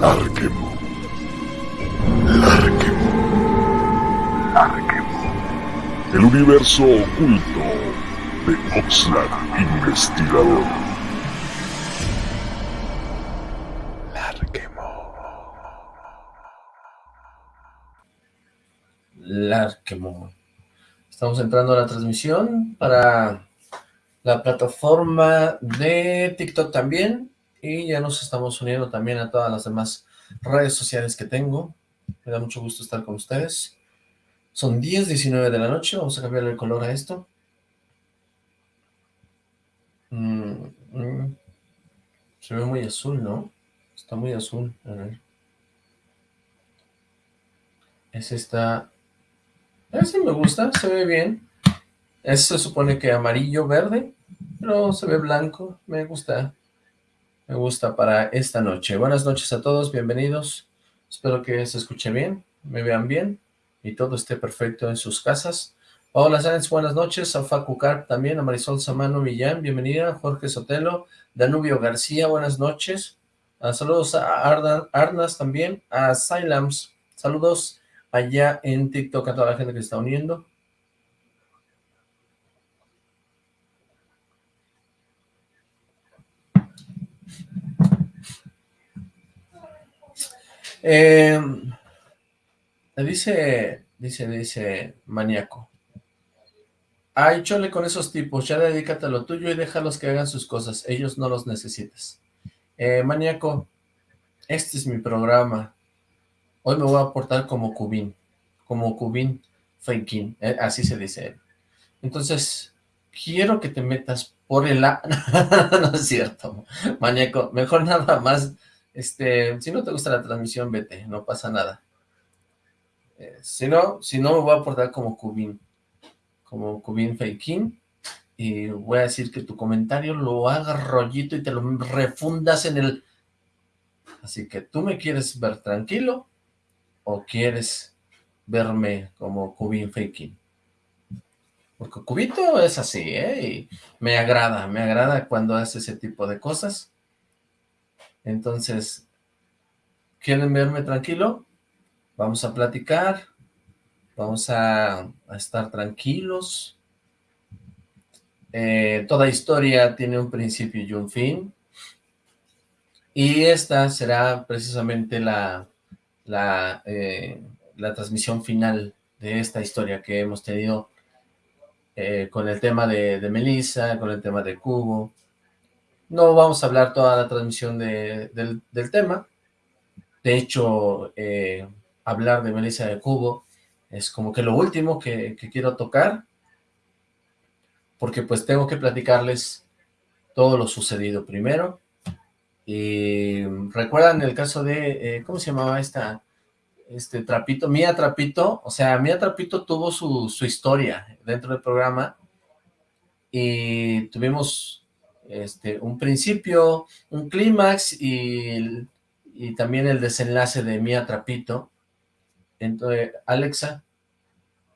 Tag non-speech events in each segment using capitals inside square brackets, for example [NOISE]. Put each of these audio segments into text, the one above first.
Larquemo. Larquemo. Larquemo. El universo oculto de Oxlack Investigador. Larquemo. Larquemo. Estamos entrando a la transmisión para la plataforma de TikTok también, y ya nos estamos uniendo también a todas las demás redes sociales que tengo. Me da mucho gusto estar con ustedes. Son 10, 19 de la noche, vamos a cambiar el color a esto. Mm, mm. Se ve muy azul, ¿no? Está muy azul, a ver. Está... Ese me gusta, se ve bien. Ese se supone que amarillo, verde, pero se ve blanco, me gusta. Me gusta para esta noche. Buenas noches a todos, bienvenidos. Espero que se escuche bien, me vean bien y todo esté perfecto en sus casas. Hola Sáenz, buenas noches. A Facu Carp también, a Marisol Samano Millán, bienvenida. Jorge Sotelo, Danubio García, buenas noches. Ah, saludos a Arnas también, a Silams. Saludos allá en TikTok a toda la gente que está uniendo. Eh, dice, dice, dice Maníaco. Ay, chole con esos tipos, ya dedícate a lo tuyo y déjalos que hagan sus cosas, ellos no los necesitas. Eh, Maníaco, este es mi programa. Hoy me voy a portar como Cubín, como Cubín Faking, eh, así se dice él. Entonces, quiero que te metas por el... [LAUGHS] no es cierto, Maníaco, mejor nada más este, si no te gusta la transmisión, vete, no pasa nada. Eh, si no, si no me voy a portar como Cubin, como Cubin Feikin, y voy a decir que tu comentario lo haga rollito y te lo refundas en el... Así que tú me quieres ver tranquilo o quieres verme como Cubin Faking. Porque Cubito es así, ¿eh? Y me agrada, me agrada cuando hace ese tipo de cosas. Entonces, ¿quieren verme tranquilo? Vamos a platicar, vamos a, estar tranquilos. Eh, toda historia tiene un principio y un fin. Y esta será precisamente la, la, eh, la transmisión final de esta historia que hemos tenido eh, con el tema de, de Melissa, con el tema de Cubo, no vamos a hablar toda la transmisión del, tema. De hecho, eh, hablar de Melissa de Cubo es como que lo último que, quiero tocar, porque pues tengo que platicarles todo lo sucedido primero. Y recuerdan el caso de, eh, ¿cómo se llamaba esta? Este Trapito, Mía Trapito, o sea, Mía Trapito tuvo su, su historia dentro del programa y tuvimos este, un principio, un clímax y, también el desenlace de Mía Trapito. Entonces, Alexa,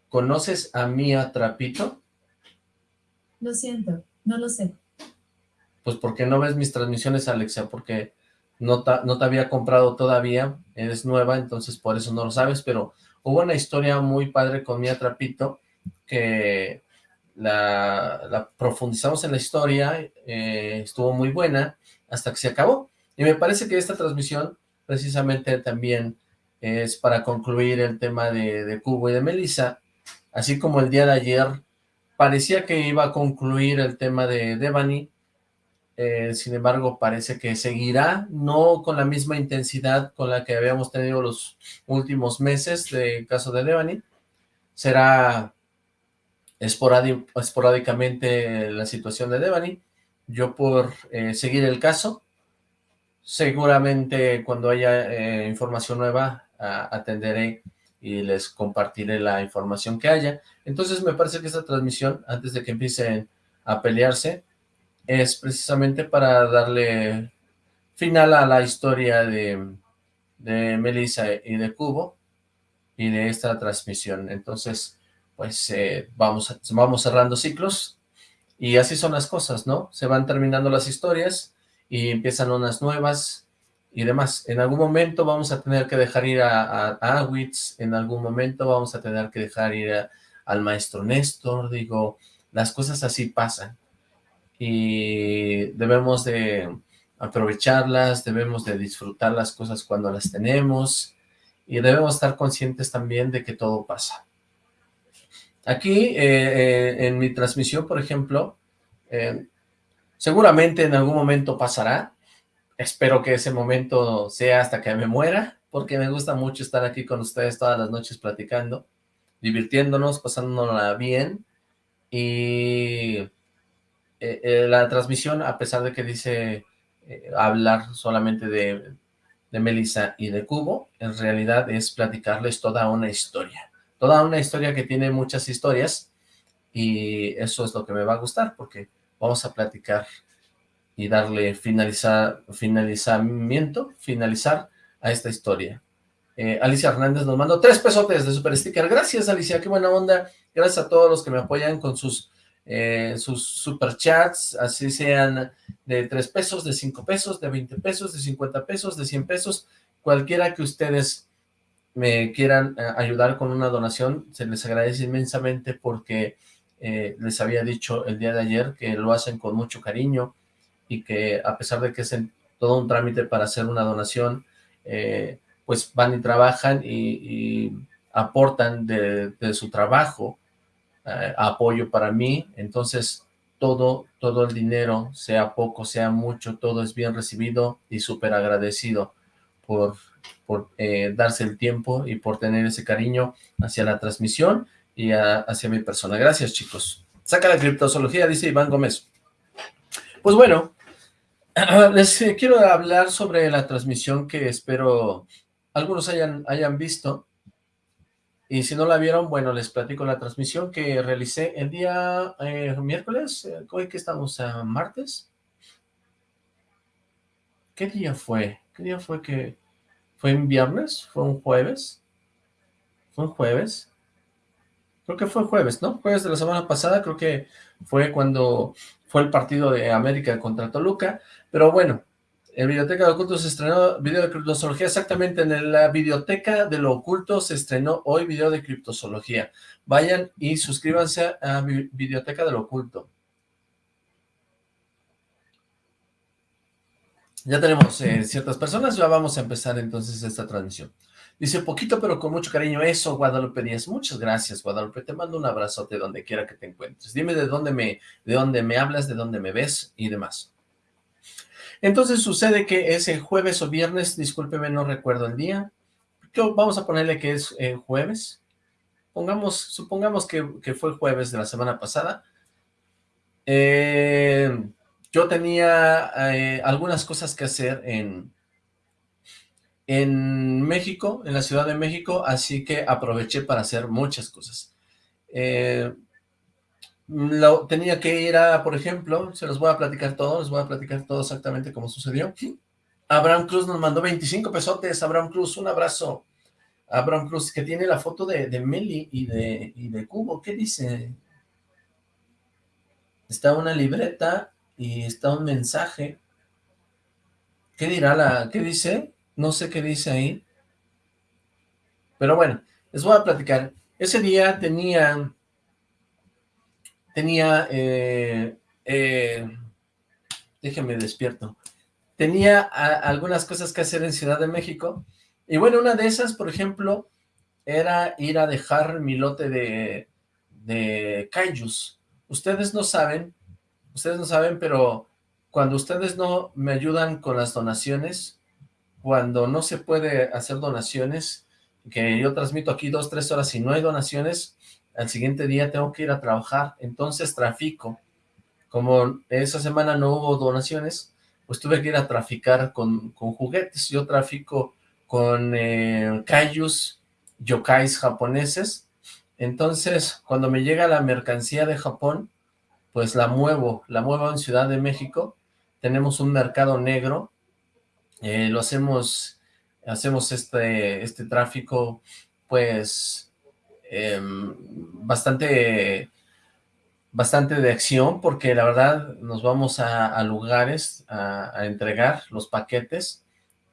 ¿conoces a Mía Trapito? Lo siento, no lo sé. Pues, ¿por qué no ves mis transmisiones, Alexa? Porque no, no te había comprado todavía, eres nueva, entonces por eso no lo sabes, pero hubo una historia muy padre con Mía Trapito que la, profundizamos en la historia, eh, estuvo muy buena, hasta que se acabó. Y me parece que esta transmisión precisamente también es para concluir el tema de, Cubo y de Melissa, así como el día de ayer parecía que iba a concluir el tema de Devani, eh, sin embargo parece que seguirá, no con la misma intensidad con la que habíamos tenido los últimos meses del caso de Devani, será esporádicamente la situación de Devani, yo por eh, seguir el caso, seguramente cuando haya eh, información nueva atenderé y les compartiré la información que haya. Entonces me parece que esta transmisión, antes de que empiecen a pelearse, es precisamente para darle final a la historia de, de Melissa y de Cubo y de esta transmisión. Entonces, pues eh, vamos, vamos cerrando ciclos y así son las cosas, ¿no? Se van terminando las historias y empiezan unas nuevas y demás. En algún momento vamos a tener que dejar ir a, a, en algún momento vamos a tener que dejar ir al maestro Néstor, digo, las cosas así pasan y debemos de aprovecharlas, debemos de disfrutar las cosas cuando las tenemos y debemos estar conscientes también de que todo pasa. Aquí, eh, eh, en mi transmisión, por ejemplo, eh, seguramente en algún momento pasará, espero que ese momento sea hasta que me muera, porque me gusta mucho estar aquí con ustedes todas las noches platicando, divirtiéndonos, pasándonos bien, y la transmisión, a pesar de que dice hablar solamente de, de Melissa y de Cubo, en realidad es platicarles toda una historia. Toda una historia que tiene muchas historias y eso es lo que me va a gustar porque vamos a platicar y darle finalizar, finalizamiento, finalizar a esta historia. Eh, Alicia Hernández nos mandó tres pesotes de super sticker. Gracias Alicia, qué buena onda. Gracias a todos los que me apoyan con sus eh, sus superchats, así sean de 3 pesos, de 5 pesos, de 20 pesos, de 50 pesos, de 100 pesos, cualquiera que ustedes me quieran eh, ayudar con una donación, se les agradece inmensamente porque eh, les había dicho el día de ayer que lo hacen con mucho cariño y que a pesar de que es todo un trámite para hacer una donación, pues van y trabajan y, aportan de, su trabajo eh, apoyo para mí, entonces todo, todo el dinero, sea poco, sea mucho, todo es bien recibido y súper agradecido por, por eh, darse el tiempo y por tener ese cariño hacia la transmisión y hacia mi persona. Gracias, chicos. Saca la criptozoología, dice Iván Gómez. Pues bueno, [CLEARS THROAT] les quiero hablar sobre la transmisión que espero algunos hayan, hayan visto. Y si no la vieron, bueno, les platico la transmisión que realicé el día eh, miércoles, eh, hoy que estamos a martes. ¿Qué día fue? ¿Qué día fue que... ¿Fue un viernes? ¿Fue un jueves? ¿Fue un jueves? Creo que fue jueves, ¿no? Jueves de la semana pasada, creo que fue cuando fue el partido de América contra Toluca. Pero bueno, en Biblioteca de Oculto se estrenó video de criptozoología, exactamente en la Biblioteca de lo Oculto se estrenó hoy video de criptozoología. Vayan y suscríbanse a Biblioteca de lo Oculto. Ya tenemos eh, ciertas personas, ya vamos a empezar entonces esta transmisión. Dice, poquito pero con mucho cariño, eso Guadalupe Díaz, muchas gracias Guadalupe, te mando un abrazote donde quiera que te encuentres. Dime de dónde me, de dónde me hablas, de dónde me ves y demás. Entonces sucede que ese jueves o viernes, discúlpeme, no recuerdo el día, vamos a ponerle que es eh, jueves, pongamos, supongamos que, que, fue jueves de la semana pasada, eh, yo tenía eh, algunas cosas que hacer en, en México, en la Ciudad de México, así que aproveché para hacer muchas cosas. Lo, tenía que ir a, por ejemplo, se los voy a platicar todo, les voy a platicar todo exactamente como sucedió. Abraham Cruz nos mandó 25 pesotes, Abraham Cruz, un abrazo. Abraham Cruz, que tiene la foto de, de Meli y de, y de Cubo, ¿qué dice? Está una libreta y está un mensaje. ¿Qué dirá la, qué dice? No sé qué dice ahí. Pero bueno, les voy a platicar. Ese día tenía tenía, eh, eh, déjenme despierto, tenía algunas cosas que hacer en Ciudad de México, y bueno, una de esas, por ejemplo, era ir a dejar mi lote de, de kaijus. Ustedes no saben, ustedes no saben, pero cuando ustedes no me ayudan con las donaciones, cuando no se puede hacer donaciones, que yo transmito aquí dos, tres horas y no hay donaciones, al siguiente día tengo que ir a trabajar, entonces trafico. Como esa semana no hubo donaciones, pues tuve que ir a traficar con, juguetes. Yo trafico con eh, kaijus, yokais japoneses. Entonces, cuando me llega la mercancía de Japón, pues la muevo, la muevo en Ciudad de México. Tenemos un mercado negro, eh, lo hacemos, hacemos este, este tráfico, pues, Em, bastante, bastante de acción porque la verdad nos vamos a, lugares a, entregar los paquetes,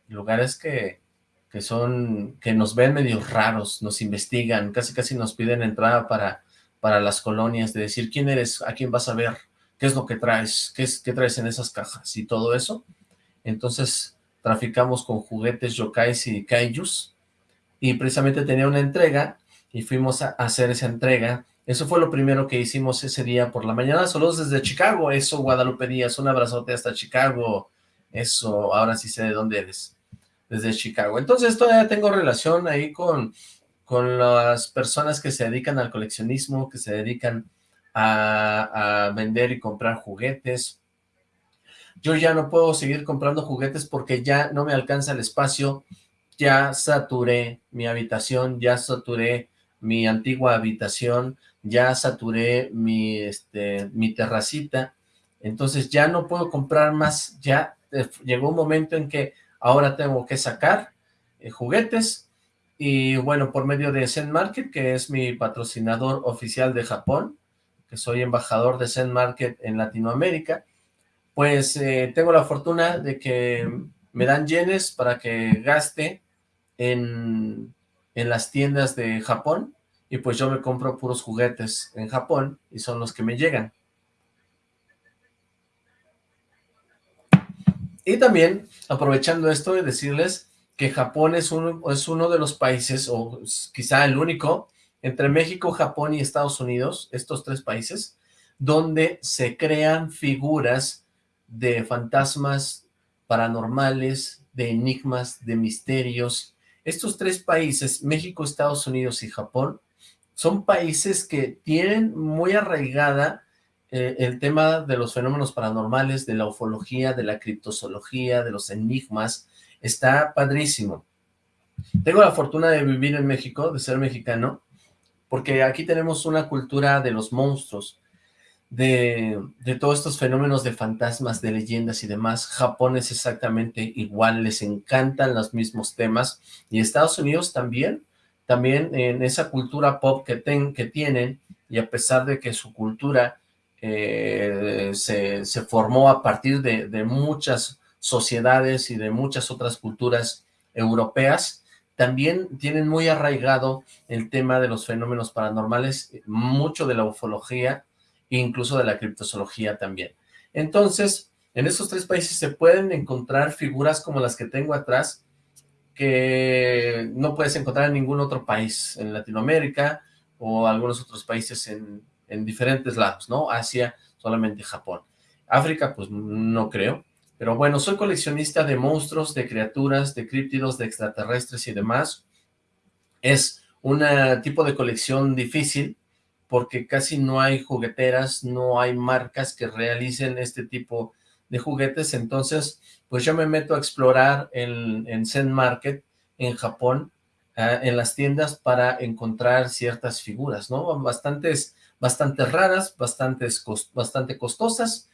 lugares que, que son, que nos ven medio raros, nos investigan, casi casi nos piden entrada para, para las colonias, de decir quién eres, a quién vas a ver, qué es lo que traes, qué, es, qué traes en esas cajas y todo eso. Entonces traficamos con juguetes yokais y kaijus y precisamente tenía una entrega y fuimos a hacer esa entrega. Eso fue lo primero que hicimos ese día por la mañana. Saludos desde Chicago. Eso, Guadalupe Díaz. Un abrazote hasta Chicago. Eso, ahora sí sé de dónde eres. Desde Chicago. Entonces todavía tengo relación ahí con, con las personas que se dedican al coleccionismo, que se dedican a, vender y comprar juguetes. Yo ya no puedo seguir comprando juguetes porque ya no me alcanza el espacio. Ya saturé mi habitación, ya saturé mi antigua habitación, ya saturé mi, este, mi terracita, entonces ya no puedo comprar más, ya eh, llegó un momento en que ahora tengo que sacar eh, juguetes, y bueno, por medio de Zen Market, que es mi patrocinador oficial de Japón, que soy embajador de Zen Market en Latinoamérica, pues eh, tengo la fortuna de que me dan yenes para que gaste en, en las tiendas de Japón y pues yo me compro puros juguetes en Japón y son los que me llegan. Y también, aprovechando esto, de decirles que Japón es uno, es uno de los países, o quizá el único, entre México, Japón y Estados Unidos, estos tres países, donde se crean figuras de fantasmas paranormales, de enigmas, de misterios, estos tres países, México, Estados Unidos y Japón, son países que tienen muy arraigada eh, el tema de los fenómenos paranormales, de la ufología, de la criptozoología, de los enigmas. Está padrísimo. Tengo la fortuna de vivir en México, de ser mexicano, porque aquí tenemos una cultura de los monstruos de, todos estos fenómenos de fantasmas, de leyendas y demás. Japón es exactamente igual, les encantan los mismos temas. Y Estados Unidos también, también en esa cultura pop que, que tienen, y a pesar de que su cultura eh, se, formó a partir de, de muchas sociedades y de muchas otras culturas europeas, también tienen muy arraigado el tema de los fenómenos paranormales, mucho de la ufología, incluso de la criptozoología también. Entonces, en esos tres países se pueden encontrar figuras como las que tengo atrás, que no puedes encontrar en ningún otro país, en Latinoamérica o algunos otros países en, en diferentes lados, ¿no? Asia, solamente Japón. África, pues no creo. Pero bueno, soy coleccionista de monstruos, de criaturas, de críptidos, de extraterrestres y demás. Es un tipo de colección difícil, porque casi no hay jugueteras, no hay marcas que realicen este tipo de juguetes, entonces pues yo me meto a explorar en, en Zen Market en Japón, ah, en las tiendas para encontrar ciertas figuras, ¿no? Bastantes, bastante raras, bastantes, bastante costosas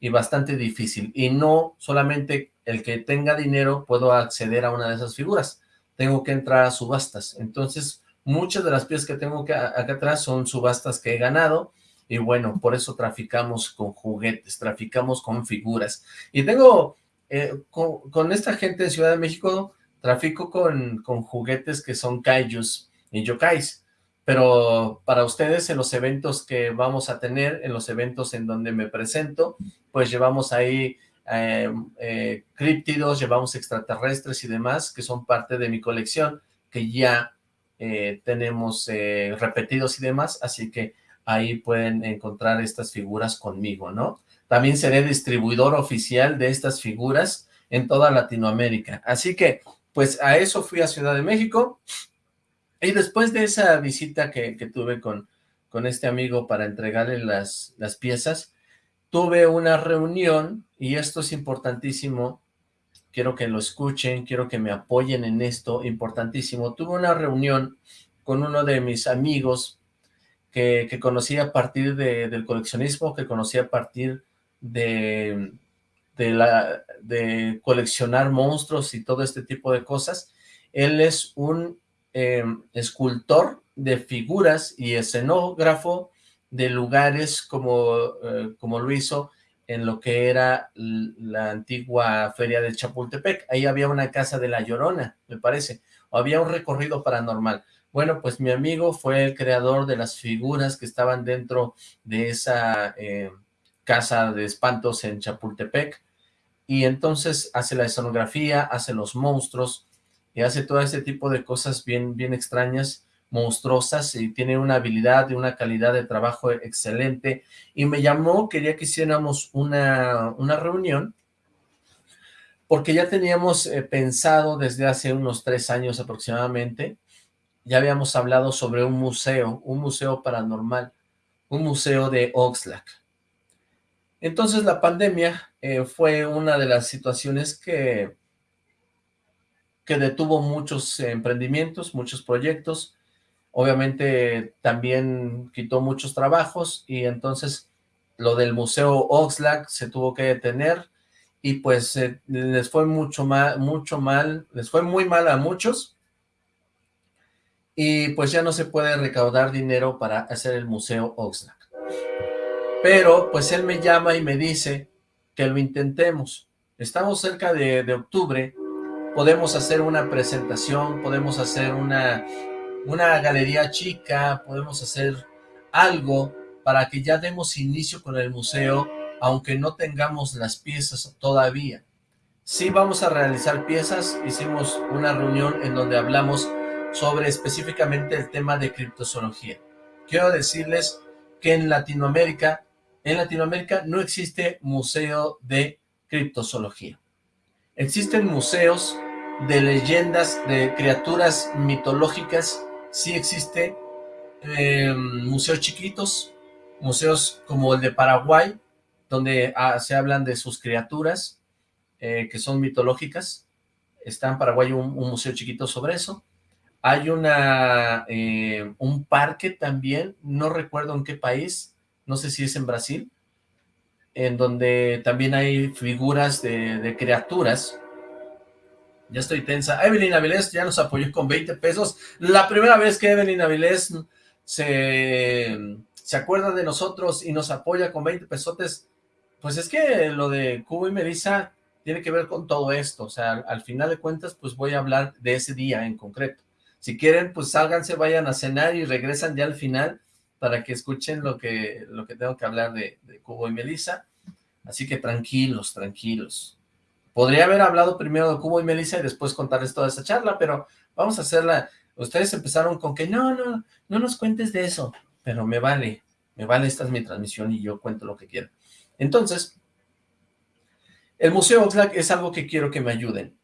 y bastante difícil. Y no solamente el que tenga dinero puedo acceder a una de esas figuras, tengo que entrar a subastas. Entonces, Muchas de las piezas que tengo acá, atrás son subastas que he ganado, y bueno, por eso traficamos con juguetes, traficamos con figuras. Y tengo, eh, con, esta gente en Ciudad de México, trafico con, con juguetes que son kaijus y yokais, pero para ustedes en los eventos que vamos a tener, en los eventos en donde me presento, pues llevamos ahí eh, eh, críptidos, llevamos extraterrestres y demás, que son parte de mi colección, que ya eh, tenemos eh, repetidos y demás, así que ahí pueden encontrar estas figuras conmigo, ¿no? También seré distribuidor oficial de estas figuras en toda Latinoamérica. Así que, pues a eso fui a Ciudad de México, y después de esa visita que, tuve con, con este amigo para entregarle las, las piezas, tuve una reunión, y esto es importantísimo, quiero que lo escuchen, quiero que me apoyen en esto, importantísimo. Tuve una reunión con uno de mis amigos que, conocí a partir del coleccionismo, que conocí a partir de, de, la, de coleccionar monstruos y todo este tipo de cosas. Él es un em, escultor de figuras y escenógrafo de lugares como, eh, como lo hizo en lo que era la antigua feria de Chapultepec. Ahí había una casa de La Llorona, me parece, o había un recorrido paranormal. Bueno, pues mi amigo fue el creador de las figuras que estaban dentro de esa eh, casa de espantos en Chapultepec, y entonces hace la escenografía, hace los monstruos, y hace todo ese tipo de cosas bien, bien extrañas, monstruosas, y tiene una habilidad y una calidad de trabajo excelente, y me llamó, quería que hiciéramos una, una reunión, porque ya teníamos eh, pensado desde hace unos tres años aproximadamente, ya habíamos hablado sobre un museo, un museo paranormal, un museo de Oxlack. Entonces la pandemia eh, fue una de las situaciones que, que detuvo muchos emprendimientos, muchos proyectos, obviamente también quitó muchos trabajos y entonces lo del Museo Oxlack se tuvo que detener y pues eh, les fue mucho mal, mucho mal, les fue muy mal a muchos y pues ya no se puede recaudar dinero para hacer el Museo Oxlack. Pero pues él me llama y me dice que lo intentemos. Estamos cerca de, octubre, podemos hacer una presentación, podemos hacer una, una galería chica, podemos hacer algo para que ya demos inicio con el museo, aunque no tengamos las piezas todavía. Sí vamos a realizar piezas, hicimos una reunión en donde hablamos sobre específicamente el tema de criptozoología. Quiero decirles que en Latinoamérica en Latinoamérica no existe museo de criptozoología. Existen museos de leyendas, de criaturas mitológicas, sí existe em, museos chiquitos, museos como el de Paraguay, donde ah, se hablan de sus criaturas, eh, que son mitológicas. Está en Paraguay un, museo chiquito sobre eso. Hay una, eh, un parque también, no recuerdo en qué país, no sé si es en Brasil, en donde también hay figuras de, criaturas. Ya estoy tensa. Evelyn Avilés ya nos apoyó con 20 pesos. La primera vez que Evelyn Avilés se, se acuerda de nosotros y nos apoya con 20 pesotes, pues es que lo de Cubo y Melissa tiene que ver con todo esto. O sea, al final de cuentas, pues voy a hablar de ese día en concreto. Si quieren, pues sálganse, vayan a cenar y regresan ya al final para que escuchen lo que, lo que tengo que hablar de, Cubo y Melissa. Así que tranquilos, tranquilos. Podría haber hablado primero de Cubo y Melissa y después contarles toda esa charla, pero vamos a hacerla. Ustedes empezaron con que no, no, no nos cuentes de eso, pero me vale, me vale, esta es mi transmisión y yo cuento lo que quiero. Entonces, el Museo Oxlack es algo que quiero que me ayuden.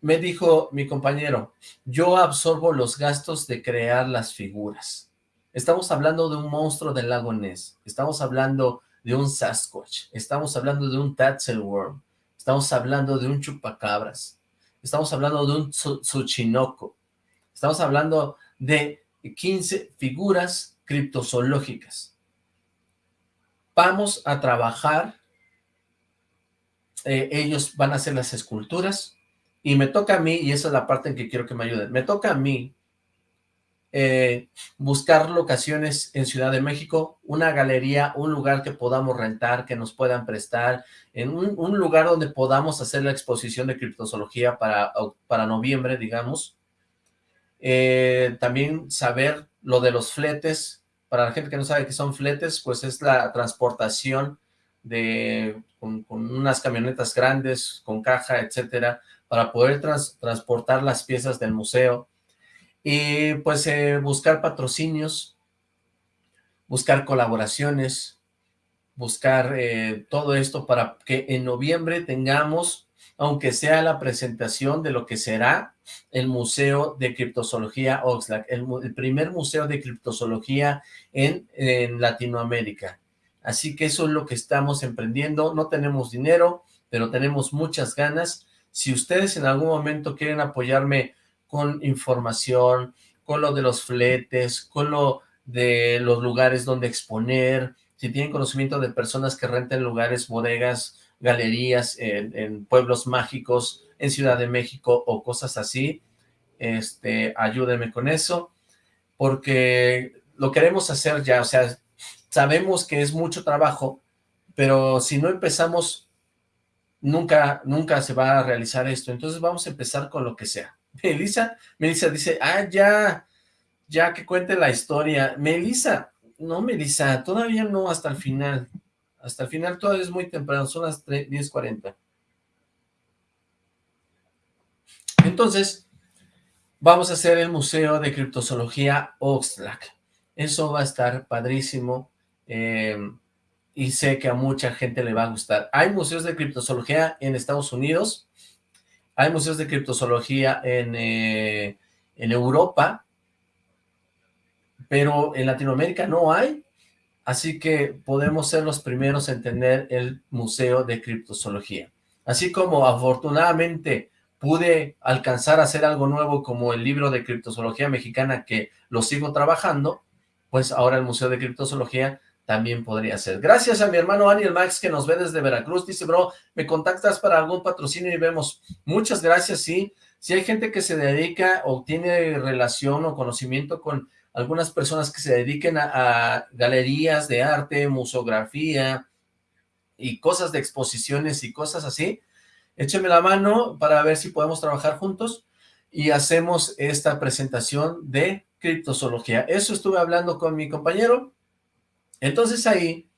Me dijo mi compañero, yo absorbo los gastos de crear las figuras. Estamos hablando de un monstruo del lago Ness, estamos hablando de un Sasquatch, estamos hablando de un Tatzelworm, estamos hablando de un chupacabras, estamos hablando de un Tsuchinoko, estamos hablando de 15 figuras criptozoológicas. Vamos a trabajar, eh, ellos van a hacer las esculturas, y me toca a mí, y esa es la parte en que quiero que me ayuden, me toca a mí eh, buscar locaciones en Ciudad de México, una galería, un lugar que podamos rentar, que nos puedan prestar, en un, lugar donde podamos hacer la exposición de criptozoología para, para noviembre, digamos. Eh, también saber lo de los fletes, para la gente que no sabe qué son fletes, pues es la transportación de con, unas camionetas grandes, con caja, etcétera, para poder transportar las piezas del museo, y pues eh, buscar patrocinios, buscar colaboraciones, buscar eh, todo esto para que en noviembre tengamos, aunque sea la presentación de lo que será el Museo de Criptozoología Oxlack, el, primer museo de criptozoología en, en Latinoamérica. Así que eso es lo que estamos emprendiendo, no tenemos dinero, pero tenemos muchas ganas. Si ustedes en algún momento quieren apoyarme con información, con lo de los fletes, con lo de los lugares donde exponer, si tienen conocimiento de personas que renten lugares, bodegas, galerías en, pueblos mágicos, en Ciudad de México o cosas así, este, ayúdenme con eso, porque lo queremos hacer ya, o sea, sabemos que es mucho trabajo, pero si no empezamos, nunca, nunca se va a realizar esto. Entonces vamos a empezar con lo que sea. Melissa, Melissa dice, ah, ya, ya que cuente la historia. Melissa, no, Melissa, todavía no, hasta el final. Hasta el final todavía es muy temprano, son las 10.40. Entonces, vamos a hacer el Museo de Criptozoología Oxlack. Eso va a estar padrísimo. Eh, y sé que a mucha gente le va a gustar. Hay museos de criptozoología en Estados Unidos, hay museos de criptozoología en, eh, en Europa, pero en Latinoamérica no hay, así que podemos ser los primeros en tener el Museo de Criptozoología. Así como afortunadamente pude alcanzar a hacer algo nuevo como el libro de criptozoología mexicana que lo sigo trabajando, pues ahora el Museo de Criptozoología también podría ser. Gracias a mi hermano Aniel Max que nos ve desde Veracruz. Dice, bro, me contactas para algún patrocinio y vemos. Muchas gracias, sí. Si hay gente que se dedica o tiene relación o conocimiento con algunas personas que se dediquen a, galerías de arte, museografía y cosas de exposiciones y cosas así, écheme la mano para ver si podemos trabajar juntos y hacemos esta presentación de criptozoología. Eso estuve hablando con mi compañero, entonces ahí,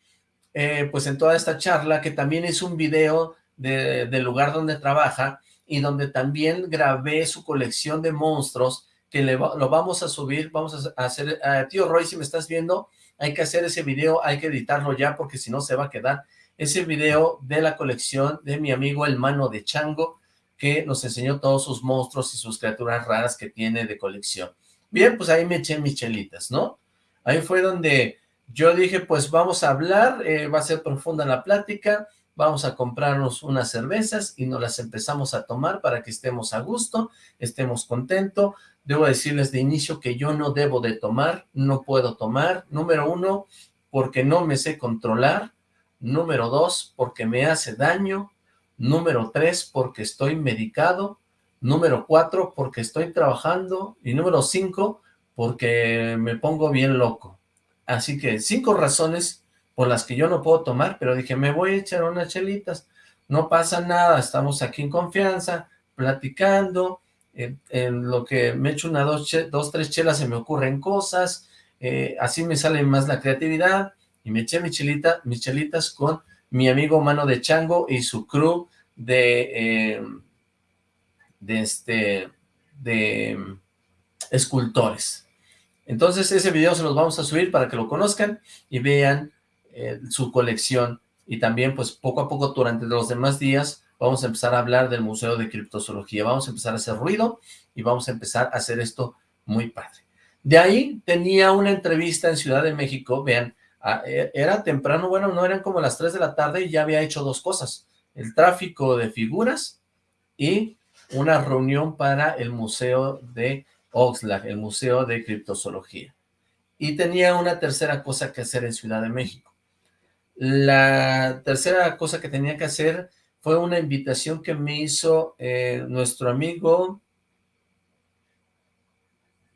eh, pues en toda esta charla, que también es un video del lugar donde trabaja, y donde también grabé su colección de monstruos, que le lo vamos a subir, vamos a hacer, tío Roy, si me estás viendo, hay que hacer ese video, hay que editarlo ya, porque si no se va a quedar ese video de la colección de mi amigo el mano de chango, que nos enseñó todos sus monstruos y sus criaturas raras que tiene de colección. Bien, pues ahí me eché michelitas, ¿no? Ahí fue donde yo dije, pues vamos a hablar, eh, va a ser profunda la plática, vamos a comprarnos unas cervezas y nos las empezamos a tomar para que estemos a gusto, estemos contentos. Debo decirles de inicio que yo no debo de tomar, no puedo tomar. Número uno, porque no me sé controlar. Número dos, porque me hace daño. Número tres, porque estoy medicado. Número cuatro, porque estoy trabajando. Y número cinco, porque me pongo bien loco. Así que cinco razones por las que yo no puedo tomar, pero dije, me voy a echar unas chelitas. No pasa nada, estamos aquí en confianza, platicando, en, lo que me echo una, dos, tres chelas se me ocurren cosas, eh, así me sale más la creatividad, y me eché mis chelitas con mi amigo Mano de Chango y su crew de, eh, de este, de escultores. Entonces ese video se los vamos a subir para que lo conozcan y vean eh, su colección. Y también pues poco a poco durante los demás días vamos a empezar a hablar del Museo de Criptozoología. Vamos a empezar a hacer ruido y vamos a empezar a hacer esto muy padre. De ahí tenía una entrevista en Ciudad de México, vean, e, era temprano, bueno, no eran como las 3 de la tarde y ya había hecho dos cosas, el tráfico de figuras y una reunión para el Museo de Oxlack, el Museo de Criptozoología. Y tenía una tercera cosa que hacer en Ciudad de México. La tercera cosa que tenía que hacer fue una invitación que me hizo eh, nuestro amigo...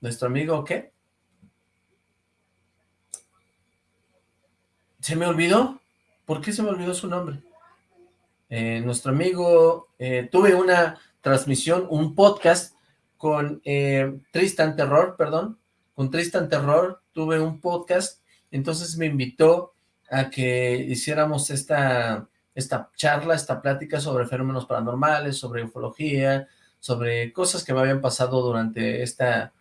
¿Nuestro amigo qué? ¿Se me olvidó? ¿Por qué se me olvidó su nombre? Eh, nuestro amigo, eh, tuve una transmisión, un podcast con eh, Tristan Terror, perdón, con Tristan Terror tuve un podcast, entonces me invitó a que hiciéramos esta, esta charla, esta plática sobre fenómenos paranormales, sobre ufología, sobre cosas que me habían pasado durante esta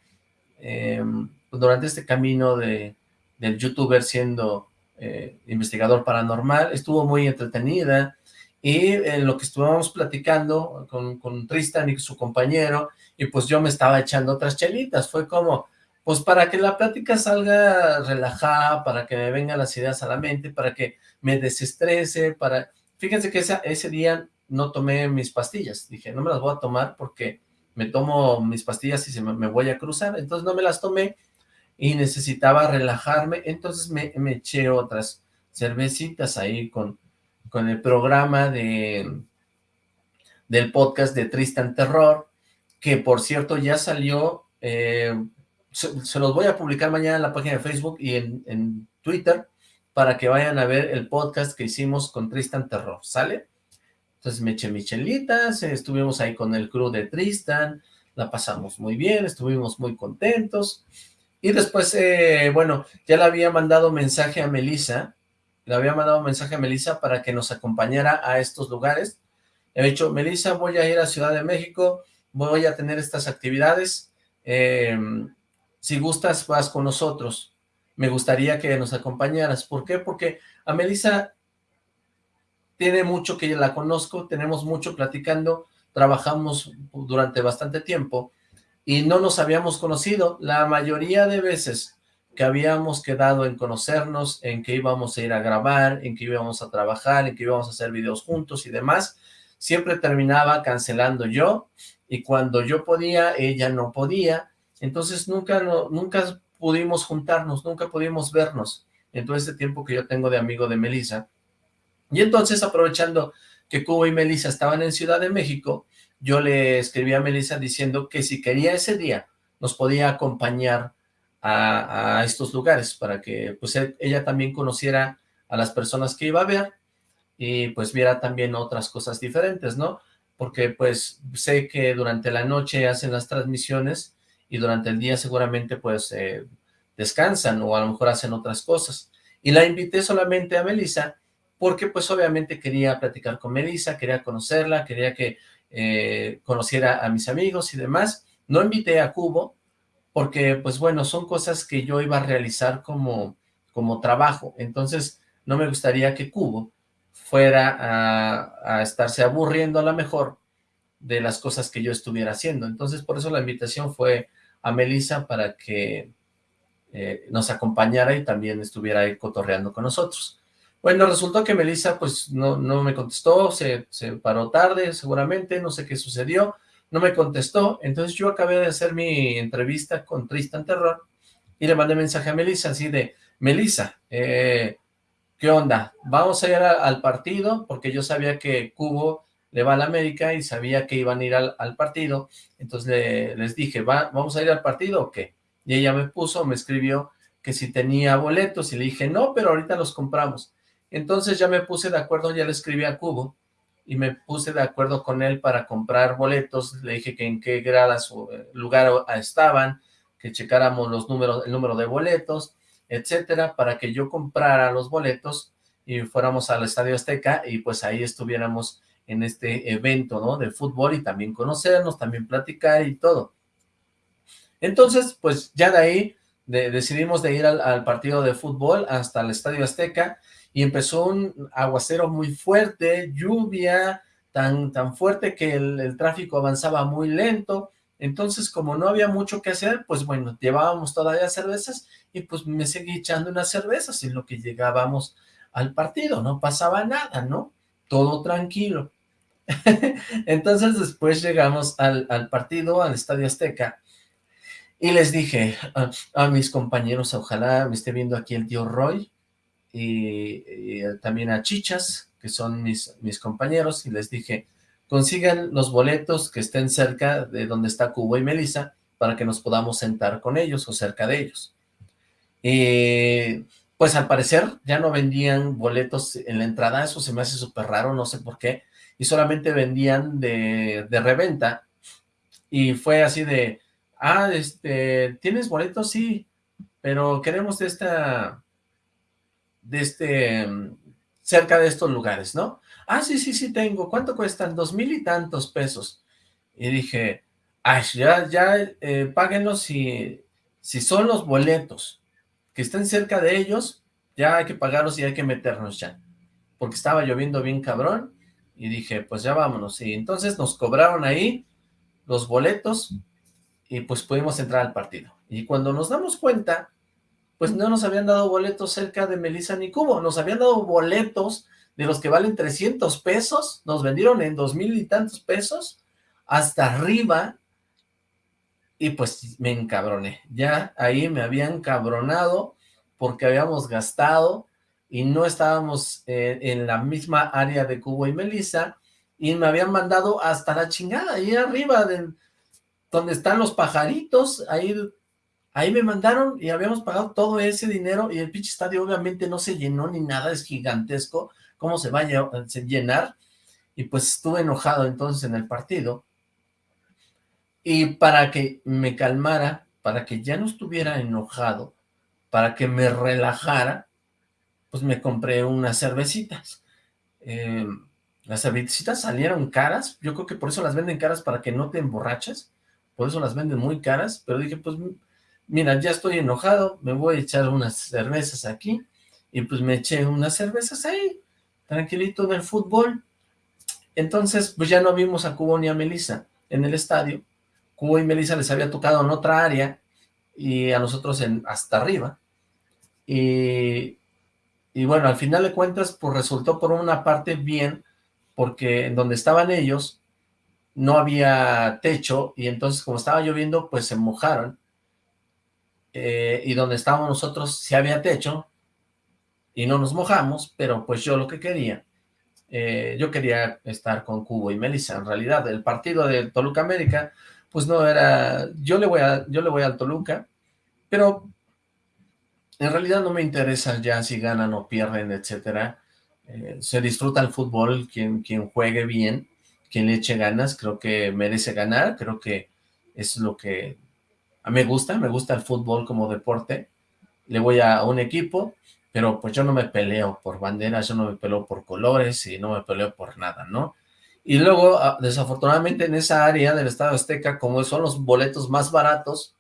em, durante este camino de, del youtuber siendo eh, investigador paranormal, estuvo muy entretenida, y en lo que estuvimos platicando con, con Tristan y su compañero, y pues yo me estaba echando otras chelitas, fue como, pues para que la plática salga relajada, para que me vengan las ideas a la mente, para que me desestrese, para... Fíjense que ese día no tomé mis pastillas, dije, no me las voy a tomar porque me tomo mis pastillas y se me, voy a cruzar, entonces no me las tomé y necesitaba relajarme, entonces me, me eché otras cervecitas ahí con, con el programa de del podcast de Tristan Terror, que por cierto ya salió, eh, se, los voy a publicar mañana en la página de Facebook y en, Twitter, para que vayan a ver el podcast que hicimos con Tristan Terror, ¿sale? Entonces me eché michelitas, estuvimos ahí con el crew de Tristan, la pasamos muy bien, estuvimos muy contentos, y después, eh, bueno, ya le había mandado mensaje a Melissa, le había mandado mensaje a Melissa para que nos acompañara a estos lugares, he dicho, Melissa, voy a ir a Ciudad de México, voy a tener estas actividades, em, si gustas vas con nosotros, me gustaría que nos acompañaras, ¿por qué? Porque a Melissa tiene mucho que la conozco, tenemos mucho platicando, trabajamos durante bastante tiempo, y no nos habíamos conocido, la mayoría de veces que habíamos quedado en conocernos, en que íbamos a ir a grabar, en que íbamos a trabajar, en que íbamos a hacer videos juntos y demás, siempre terminaba cancelando yo, y cuando yo podía, ella no podía, entonces nunca, nunca pudimos juntarnos, nunca pudimos vernos en todo este tiempo que yo tengo de amigo de Melissa. Y entonces, aprovechando que Cubo y Melissa estaban en Ciudad de México, yo le escribí a Melissa diciendo que si quería ese día, nos podía acompañar a, estos lugares, para que pues e, ella también conociera a las personas que iba a ver, y pues viera también otras cosas diferentes, ¿no? Porque pues sé que durante la noche hacen las transmisiones y durante el día seguramente pues eh, descansan o a lo mejor hacen otras cosas. Y la invité solamente a Melissa porque pues obviamente quería platicar con Melissa, quería conocerla, quería que eh, conociera a mis amigos y demás. No invité a Cubo porque pues bueno, son cosas que yo iba a realizar como, como trabajo, entonces no me gustaría que Cubo fuera a, estarse aburriendo a lo mejor de las cosas que yo estuviera haciendo. Entonces, por eso la invitación fue a Melissa para que eh, nos acompañara y también estuviera ahí cotorreando con nosotros. Bueno, resultó que Melissa pues no, no me contestó, se, se paró tarde seguramente, no sé qué sucedió, no me contestó, entonces yo acabé de hacer mi entrevista con Tristan Terror y le mandé mensaje a Melissa así de, Melissa, eh, ¿qué onda? Vamos a ir al partido, porque yo sabía que Cubo le va a la América y sabía que iban a ir al, partido, entonces les dije, ¿Va, ¿vamos a ir al partido o qué? Y ella me puso, me escribió que si tenía boletos, y le dije, no, pero ahorita los compramos. Entonces ya me puse de acuerdo, ya le escribí a Cubo, y me puse de acuerdo con él para comprar boletos, le dije que en qué gradas o eh, lugar estaban, que checáramos los números, el número de boletos, etcétera, para que yo comprara los boletos y fuéramos al Estadio Azteca y pues ahí estuviéramos en este evento, ¿no? De fútbol y también conocernos, también platicar y todo. Entonces, pues ya de ahí decidimos de ir al, partido de fútbol hasta el Estadio Azteca y empezó un aguacero muy fuerte, lluvia tan, tan fuerte que el tráfico avanzaba muy lento, entonces, como no había mucho que hacer, pues bueno, llevábamos todavía cervezas y pues me seguí echando unas cervezas en lo que llegábamos al partido, no pasaba nada, ¿no? Todo tranquilo. [LAUGHS] Entonces después llegamos al, partido, al Estadio Azteca, y les dije a, mis compañeros, ojalá me esté viendo aquí el tío Roy, y, también a Chichas, que son mis, mis compañeros, y les dije, consigan los boletos que estén cerca de donde está Cubo y Melissa para que nos podamos sentar con ellos o cerca de ellos. Y pues al parecer ya no vendían boletos en la entrada, eso se me hace súper raro, no sé por qué, y solamente vendían de, de reventa, y fue así de, ah, este, ¿tienes boletos? Sí, pero queremos esta, de este, cerca de estos lugares, ¿no? ah, sí, sí, sí tengo, ¿cuánto cuestan? Dos mil y tantos pesos. Y dije, ay, ya, ya, eh, páguenlos si, si son los boletos que estén cerca de ellos, ya hay que pagarlos y hay que meternos ya. Porque estaba lloviendo bien cabrón, y dije, pues ya vámonos. Y entonces nos cobraron ahí los boletos, y pues pudimos entrar al partido. Y cuando nos damos cuenta, pues no nos habían dado boletos cerca de Melissa ni Cubo, nos habían dado boletos de los que valen 300 pesos, nos vendieron en dos mil y tantos pesos, hasta arriba, y pues me encabroné. Ya ahí me habían cabronado porque habíamos gastado y no estábamos eh, en la misma área de Cubo y Melissa, y me habían mandado hasta la chingada, ahí arriba, de, donde están los pajaritos, ahí Ahí me mandaron y habíamos pagado todo ese dinero y el pinche estadio obviamente no se llenó ni nada, es gigantesco. ¿Cómo se va a llenar? Y pues estuve enojado entonces en el partido. Y para que me calmara, para que ya no estuviera enojado, para que me relajara, pues me compré unas cervecitas. Eh, las cervecitas salieron caras, yo creo que por eso las venden caras para que no te emborraches, por eso las venden muy caras, pero dije, pues mira, ya estoy enojado, me voy a echar unas cervezas aquí, y pues me eché unas cervezas ahí, tranquilito en el fútbol. Entonces, pues ya no vimos a Cubo ni a Melissa en el estadio, Cubo y Melissa les había tocado en otra área, y a nosotros en hasta arriba, y, y bueno, al final de cuentas, pues resultó por una parte bien, porque en donde estaban ellos no había techo, y entonces como estaba lloviendo, pues se mojaron, eh, y donde estábamos nosotros sí había techo, y no nos mojamos, pero pues yo lo que quería, eh, yo quería estar con Cubo y Melissa, en realidad, el partido de Toluca América, pues no era, yo le voy a, yo le voy al Toluca, pero en realidad no me interesa ya si ganan o pierden, etcétera, eh, se disfruta el fútbol, quien, quien juegue bien, quien le eche ganas, creo que merece ganar, creo que es lo que me gusta, me gusta el fútbol como deporte, le voy a un equipo, pero pues yo no me peleo por banderas, yo no me peleo por colores y no me peleo por nada, ¿no? Y luego, ah, desafortunadamente en esa área del Estado Azteca, como son los boletos más baratos,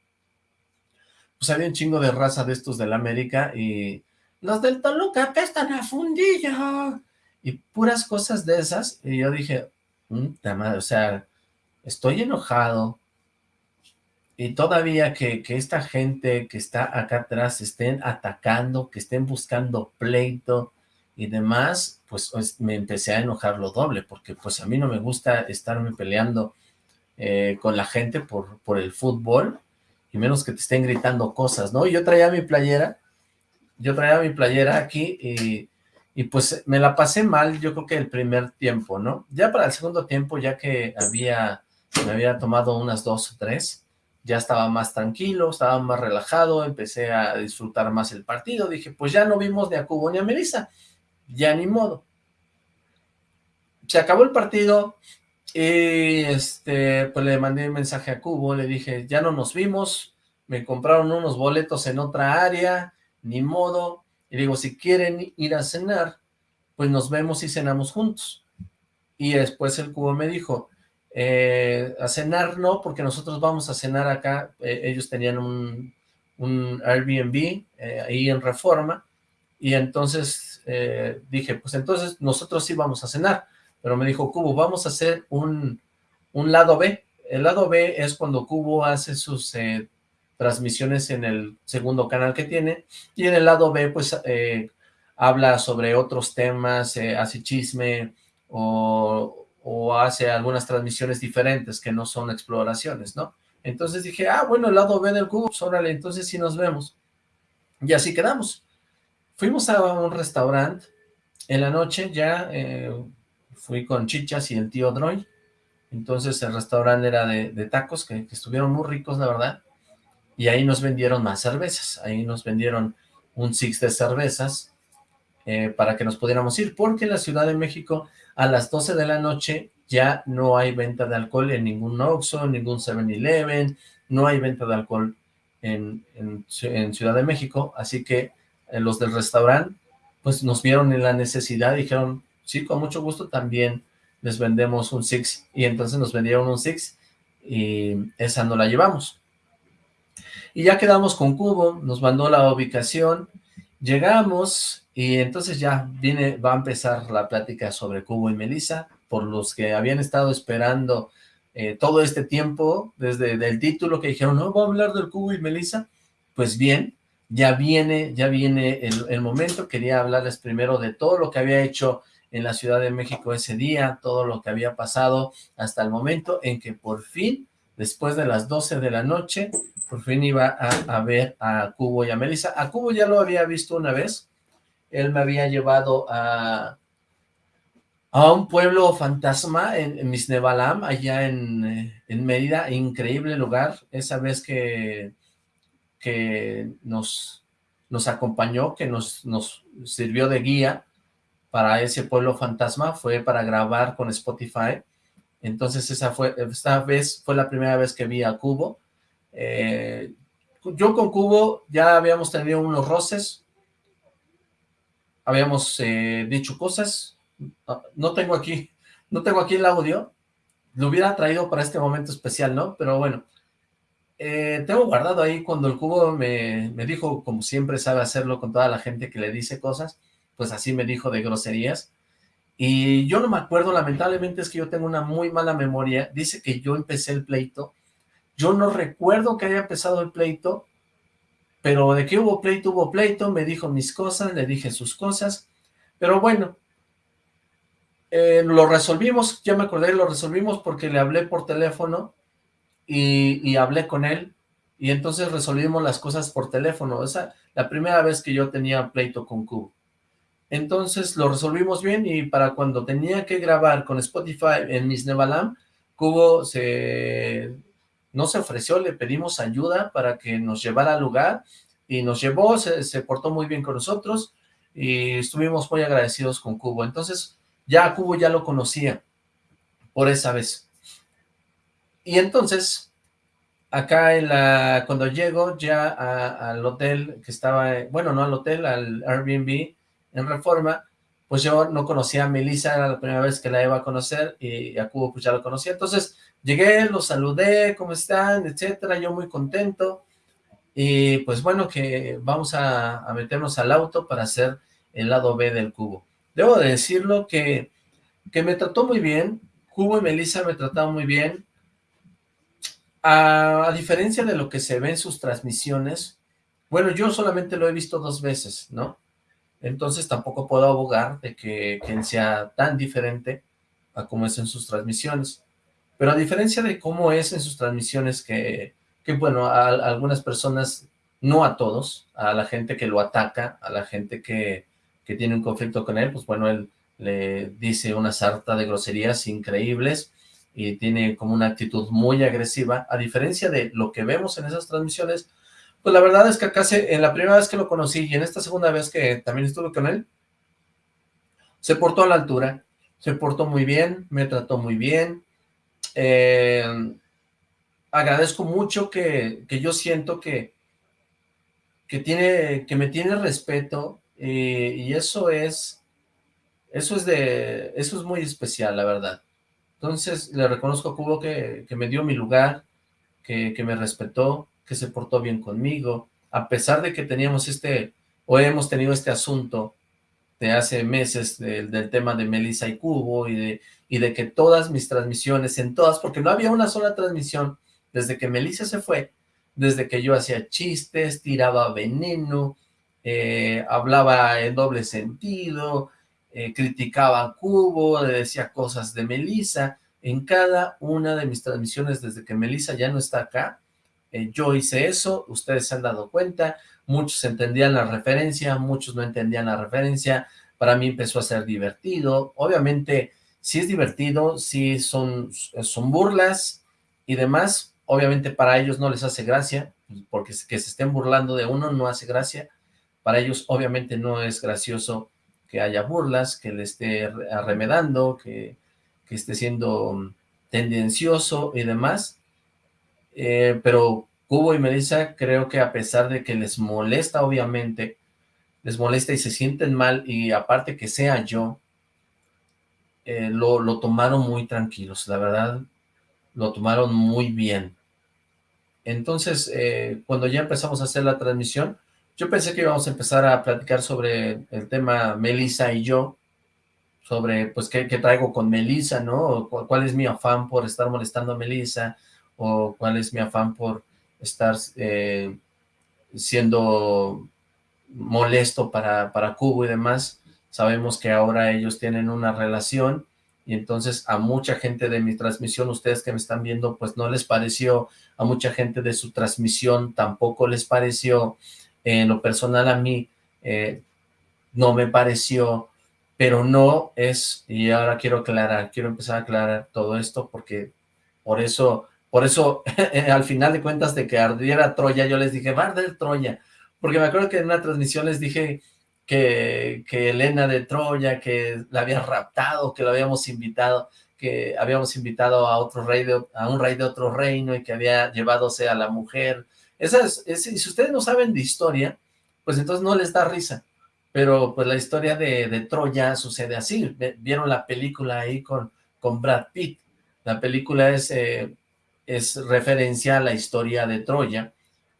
pues había un chingo de raza de estos del América y los del Toluca apestan a fundillo y puras cosas de esas y yo dije, madre, o sea, estoy enojado y todavía que, que, esta gente que está acá atrás estén atacando, que estén buscando pleito y demás, pues, pues me empecé a enojar lo doble, porque pues a mí no me gusta estarme peleando eh, con la gente por, por el fútbol, y menos que te estén gritando cosas, ¿no? Y yo traía mi playera, yo traía mi playera aquí y, y, pues me la pasé mal, yo creo que el primer tiempo, ¿no? Ya para el segundo tiempo, ya que había, me había tomado unas dos o tres, ya estaba más tranquilo, estaba más relajado, empecé a disfrutar más el partido, dije, pues ya no vimos ni a Cubo ni a Melissa, ya ni modo. Se acabó el partido, y este, pues le mandé un mensaje a Cubo, le dije, ya no nos vimos, me compraron unos boletos en otra área, ni modo, y digo, si quieren ir a cenar, pues nos vemos y cenamos juntos. Y después el Cubo me dijo, eh, a cenar no, porque nosotros vamos a cenar acá, eh, ellos tenían un, Airbnb eh, ahí en Reforma, y entonces dije, pues entonces nosotros sí vamos a cenar, pero me dijo, Cubo, vamos a hacer un, un lado B. El lado B es cuando Cubo hace sus transmisiones en el segundo canal que tiene, y en el lado B, pues, habla sobre otros temas, hace chisme, o, o, hace algunas transmisiones diferentes que no son exploraciones, ¿no? Entonces dije, ah, bueno, el lado B del Cubo, pues, órale, entonces sí nos vemos. Y así quedamos. Fuimos a un restaurante en la noche, ya fui con Chichas y el tío Droy, entonces el restaurante era de, tacos que, estuvieron muy ricos, la verdad, y ahí nos vendieron más cervezas, ahí nos vendieron un six de cervezas eh, para que nos pudiéramos ir, porque en la Ciudad de México a las 12 de la noche ya no hay venta de alcohol en ningún Oxxo, ningún 7-Eleven, no hay venta de alcohol en, en, Ciudad de México, así que eh, los del restaurante pues nos vieron en la necesidad, dijeron, sí, con mucho gusto también les vendemos un Six, y entonces nos vendieron un Six, y esa no la llevamos. Y ya quedamos con Cubo, nos mandó la ubicación, llegamos, y entonces ya viene, va a empezar la plática sobre Cubo y Melissa, por los que habían estado esperando eh, todo este tiempo, desde el título que dijeron, no, va a hablar del Cubo y Melissa, pues bien, ya viene, ya viene el, momento, quería hablarles primero de todo lo que había hecho en la Ciudad de México ese día, todo lo que había pasado hasta el momento en que por fin, después de las 12 de la noche, por fin iba a, ver a Cubo y a Melissa. A Cubo ya lo había visto una vez, él me había llevado a, a un pueblo fantasma en, en Misnebalam, allá en, en Mérida, increíble lugar, esa vez que que nos, nos acompañó, que nos, nos sirvió de guía para ese pueblo fantasma, fue para grabar con Spotify, entonces esa fue, esta vez fue la primera vez que vi a Cubo, eh, yo con Cubo ya habíamos tenido unos roces, habíamos eh, dicho cosas, no tengo aquí, no tengo aquí el audio, lo hubiera traído para este momento especial, ¿no? Pero bueno, eh, tengo guardado ahí cuando el cubo me, me, dijo, como siempre sabe hacerlo con toda la gente que le dice cosas, pues así me dijo de groserías, y yo no me acuerdo, lamentablemente es que yo tengo una muy mala memoria, dice que yo empecé el pleito, yo no recuerdo que haya empezado el pleito, pero de que hubo pleito, hubo pleito, me dijo mis cosas, le dije sus cosas, pero bueno, eh, lo resolvimos, ya me acordé, lo resolvimos porque le hablé por teléfono y, hablé con él, y entonces resolvimos las cosas por teléfono, esa la primera vez que yo tenía pleito con Cubo. Entonces lo resolvimos bien y para cuando tenía que grabar con Spotify en Miss Nevalam, Cubo se no se ofreció, le pedimos ayuda para que nos llevara al lugar y nos llevó, se, portó muy bien con nosotros y estuvimos muy agradecidos con Cubo. Entonces, ya Cubo ya lo conocía por esa vez. Y entonces, acá en la, cuando llego ya al hotel que estaba, bueno, no al hotel, al Airbnb en Reforma, pues yo no conocía a Melissa, era la primera vez que la iba a conocer y a Cubo pues ya lo conocía. Entonces, Llegué, los saludé, ¿cómo están? Etcétera, yo muy contento. Y pues bueno, que vamos a, meternos al auto para hacer el lado B del cubo. Debo de decirlo que, que me trató muy bien, Cubo y Melissa me trataron muy bien. A, diferencia de lo que se ve en sus transmisiones, bueno, yo solamente lo he visto dos veces, ¿no? Entonces tampoco puedo abogar de que, que sea tan diferente a como es en sus transmisiones. Pero a diferencia de cómo es en sus transmisiones, que, que bueno, a, algunas personas, no a todos, a la gente que lo ataca, a la gente que, que tiene un conflicto con él, pues bueno, él le dice una sarta de groserías increíbles y tiene como una actitud muy agresiva, a diferencia de lo que vemos en esas transmisiones, pues la verdad es que acá en la primera vez que lo conocí y en esta segunda vez que también estuve con él, se portó a la altura, se portó muy bien, me trató muy bien, eh, agradezco mucho que, que, yo siento que, que, tiene, que me tiene respeto eh, y eso es, eso es de, eso es muy especial, la verdad. Entonces, le reconozco a Cubo que, que me dio mi lugar, que, que me respetó, que se portó bien conmigo, a pesar de que teníamos este, o hemos tenido este asunto de hace meses del, tema de Melissa y Cubo y de, y de que todas mis transmisiones, en todas, porque no había una sola transmisión desde que Melissa se fue, desde que yo hacía chistes, tiraba veneno, eh, hablaba en doble sentido, eh, criticaba a Cubo, decía cosas de Melissa, en cada una de mis transmisiones desde que Melissa ya no está acá, eh, yo hice eso, ustedes se han dado cuenta, muchos entendían la referencia, muchos no entendían la referencia, para mí empezó a ser divertido, obviamente sí es divertido, sí son, son burlas y demás, obviamente para ellos no les hace gracia, porque que se estén burlando de uno no hace gracia, para ellos obviamente no es gracioso que haya burlas, que le esté arremedando, que, que esté siendo tendencioso y demás, eh, pero Cubo y Melissa creo que a pesar de que les molesta obviamente, les molesta y se sienten mal y aparte que sea yo, eh, lo, lo, tomaron muy tranquilos, la verdad, lo tomaron muy bien. Entonces, eh, cuando ya empezamos a hacer la transmisión, yo pensé que íbamos a empezar a platicar sobre el tema Melissa y yo, sobre, pues, qué, qué traigo con Melissa, ¿no? ¿Cuál es mi afán por estar molestando a Melissa? ¿O cuál es mi afán por estar eh, siendo molesto para, para Cubo y demás. Sabemos que ahora ellos tienen una relación y entonces a mucha gente de mi transmisión, ustedes que me están viendo, pues no les pareció, a mucha gente de su transmisión tampoco les pareció, en lo personal a mí eh, no me pareció, pero no es, y ahora quiero aclarar, quiero empezar a aclarar todo esto porque por eso Por eso, [LAUGHS] al final de cuentas de que ardiera Troya, yo les dije, va a arder Troya. Porque me acuerdo que en una transmisión les dije que, que Elena de Troya, que la había raptado, que lo habíamos invitado, que habíamos invitado a otro rey, de, a un rey de otro reino y que había llevadose a la mujer. Esas, si ustedes no saben de historia, pues entonces no les da risa. Pero pues la historia de, de Troya sucede así. Vieron la película ahí con, con Brad Pitt. La película es, eh, es referencia a la historia de Troya,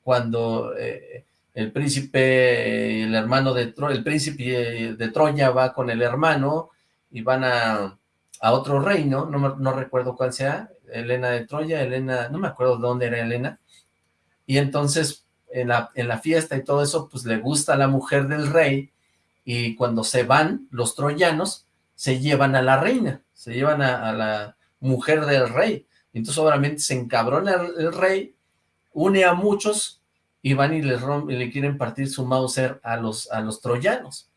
cuando eh, el príncipe, el hermano de Troya, el príncipe de Troya va con el hermano y van a, a otro reino, no, no recuerdo cuál sea, Elena de Troya, Elena, no me acuerdo dónde era Elena, y entonces en la, en la fiesta y todo eso, pues le gusta a la mujer del rey, y cuando se van los troyanos, se llevan a la reina, se llevan a, la mujer del rey, entonces obviamente se encabrona el, rey, une a muchos, y van y rompen, y le quieren partir su Mauser a los, a los troyanos,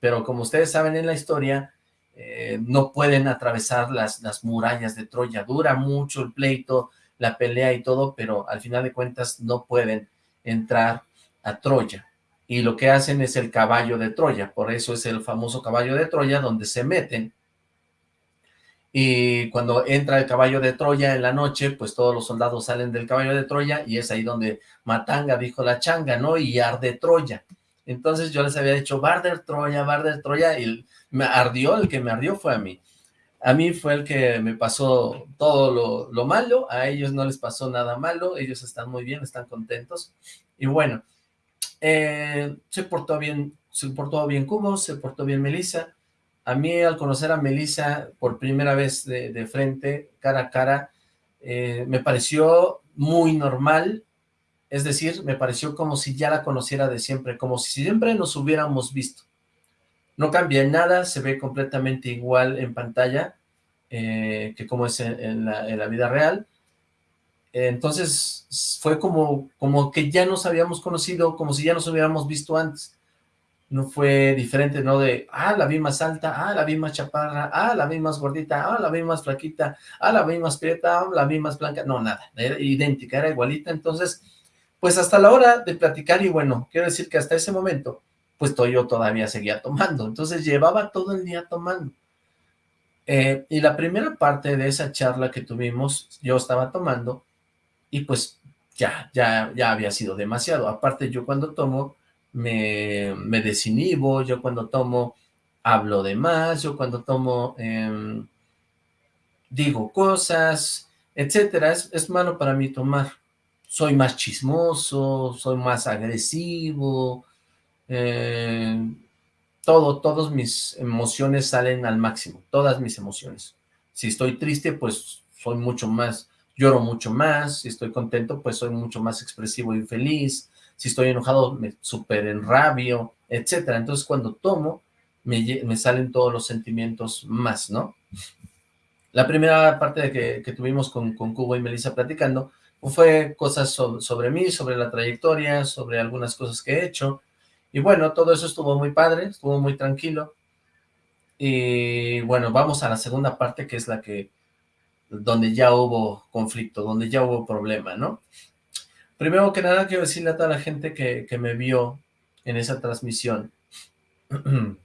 pero como ustedes saben en la historia, eh, no pueden atravesar las, las murallas de Troya, dura mucho el pleito, la pelea y todo, pero al final de cuentas no pueden entrar a Troya, y lo que hacen es el caballo de Troya, por eso es el famoso caballo de Troya, donde se meten, y cuando entra el caballo de Troya en la noche, pues todos los soldados salen del caballo de Troya, y es ahí donde Matanga dijo la changa, ¿no? Y arde Troya. Entonces yo les había dicho, Barder Troya, Barder Troya, y me ardió, el que me ardió fue a mí. A mí fue el que me pasó todo lo, malo, a ellos no les pasó nada malo, ellos están muy bien, están contentos. Y bueno, eh, se portó bien, se portó bien Cubo, se portó bien Melissa. A mí al conocer a Melissa por primera vez de, frente, cara a cara, eh, me pareció muy normal, es decir, me pareció como si ya la conociera de siempre, como si siempre nos hubiéramos visto. No cambia en nada, se ve completamente igual en pantalla eh, que como es en, la, vida real. Entonces fue como, como que ya nos habíamos conocido, como si ya nos hubiéramos visto antes. No fue diferente, ¿no? De, ah, la vi más alta, ah, la vi más chaparra, ah, la vi más gordita, ah, la vi más flaquita, ah, la vi más prieta, ah, la vi más blanca. No, nada, era idéntica, era igualita. Entonces, pues hasta la hora de platicar, y bueno, quiero decir que hasta ese momento pues yo todavía seguía tomando, entonces llevaba todo el día tomando. Eh, y la primera parte de esa charla que tuvimos, yo estaba tomando, y pues ya, ya, ya había sido demasiado. Aparte, yo cuando tomo, me, me desinhibo, yo cuando tomo, hablo de más, yo cuando tomo, em, digo cosas, etcétera. Es, es malo para mí tomar. Soy más chismoso, soy más agresivo, eh, todo, todas mis emociones salen al máximo, todas mis emociones. Si estoy triste, pues soy mucho más, lloro mucho más, si estoy contento, pues soy mucho más expresivo y feliz, si estoy enojado, me super enrabio, etcétera. Entonces, cuando tomo, me, salen todos los sentimientos más, ¿no? La primera parte de que, tuvimos con, con Cubo y Melissa platicando fue cosas sobre mí, sobre la trayectoria, sobre algunas cosas que he hecho, y bueno, todo eso estuvo muy padre, estuvo muy tranquilo. Y bueno, vamos a la segunda parte, que es la que, donde ya hubo conflicto, donde ya hubo problema, ¿no? Primero que nada, quiero decirle a toda la gente que, me vio en esa transmisión. [CLEARS THROAT]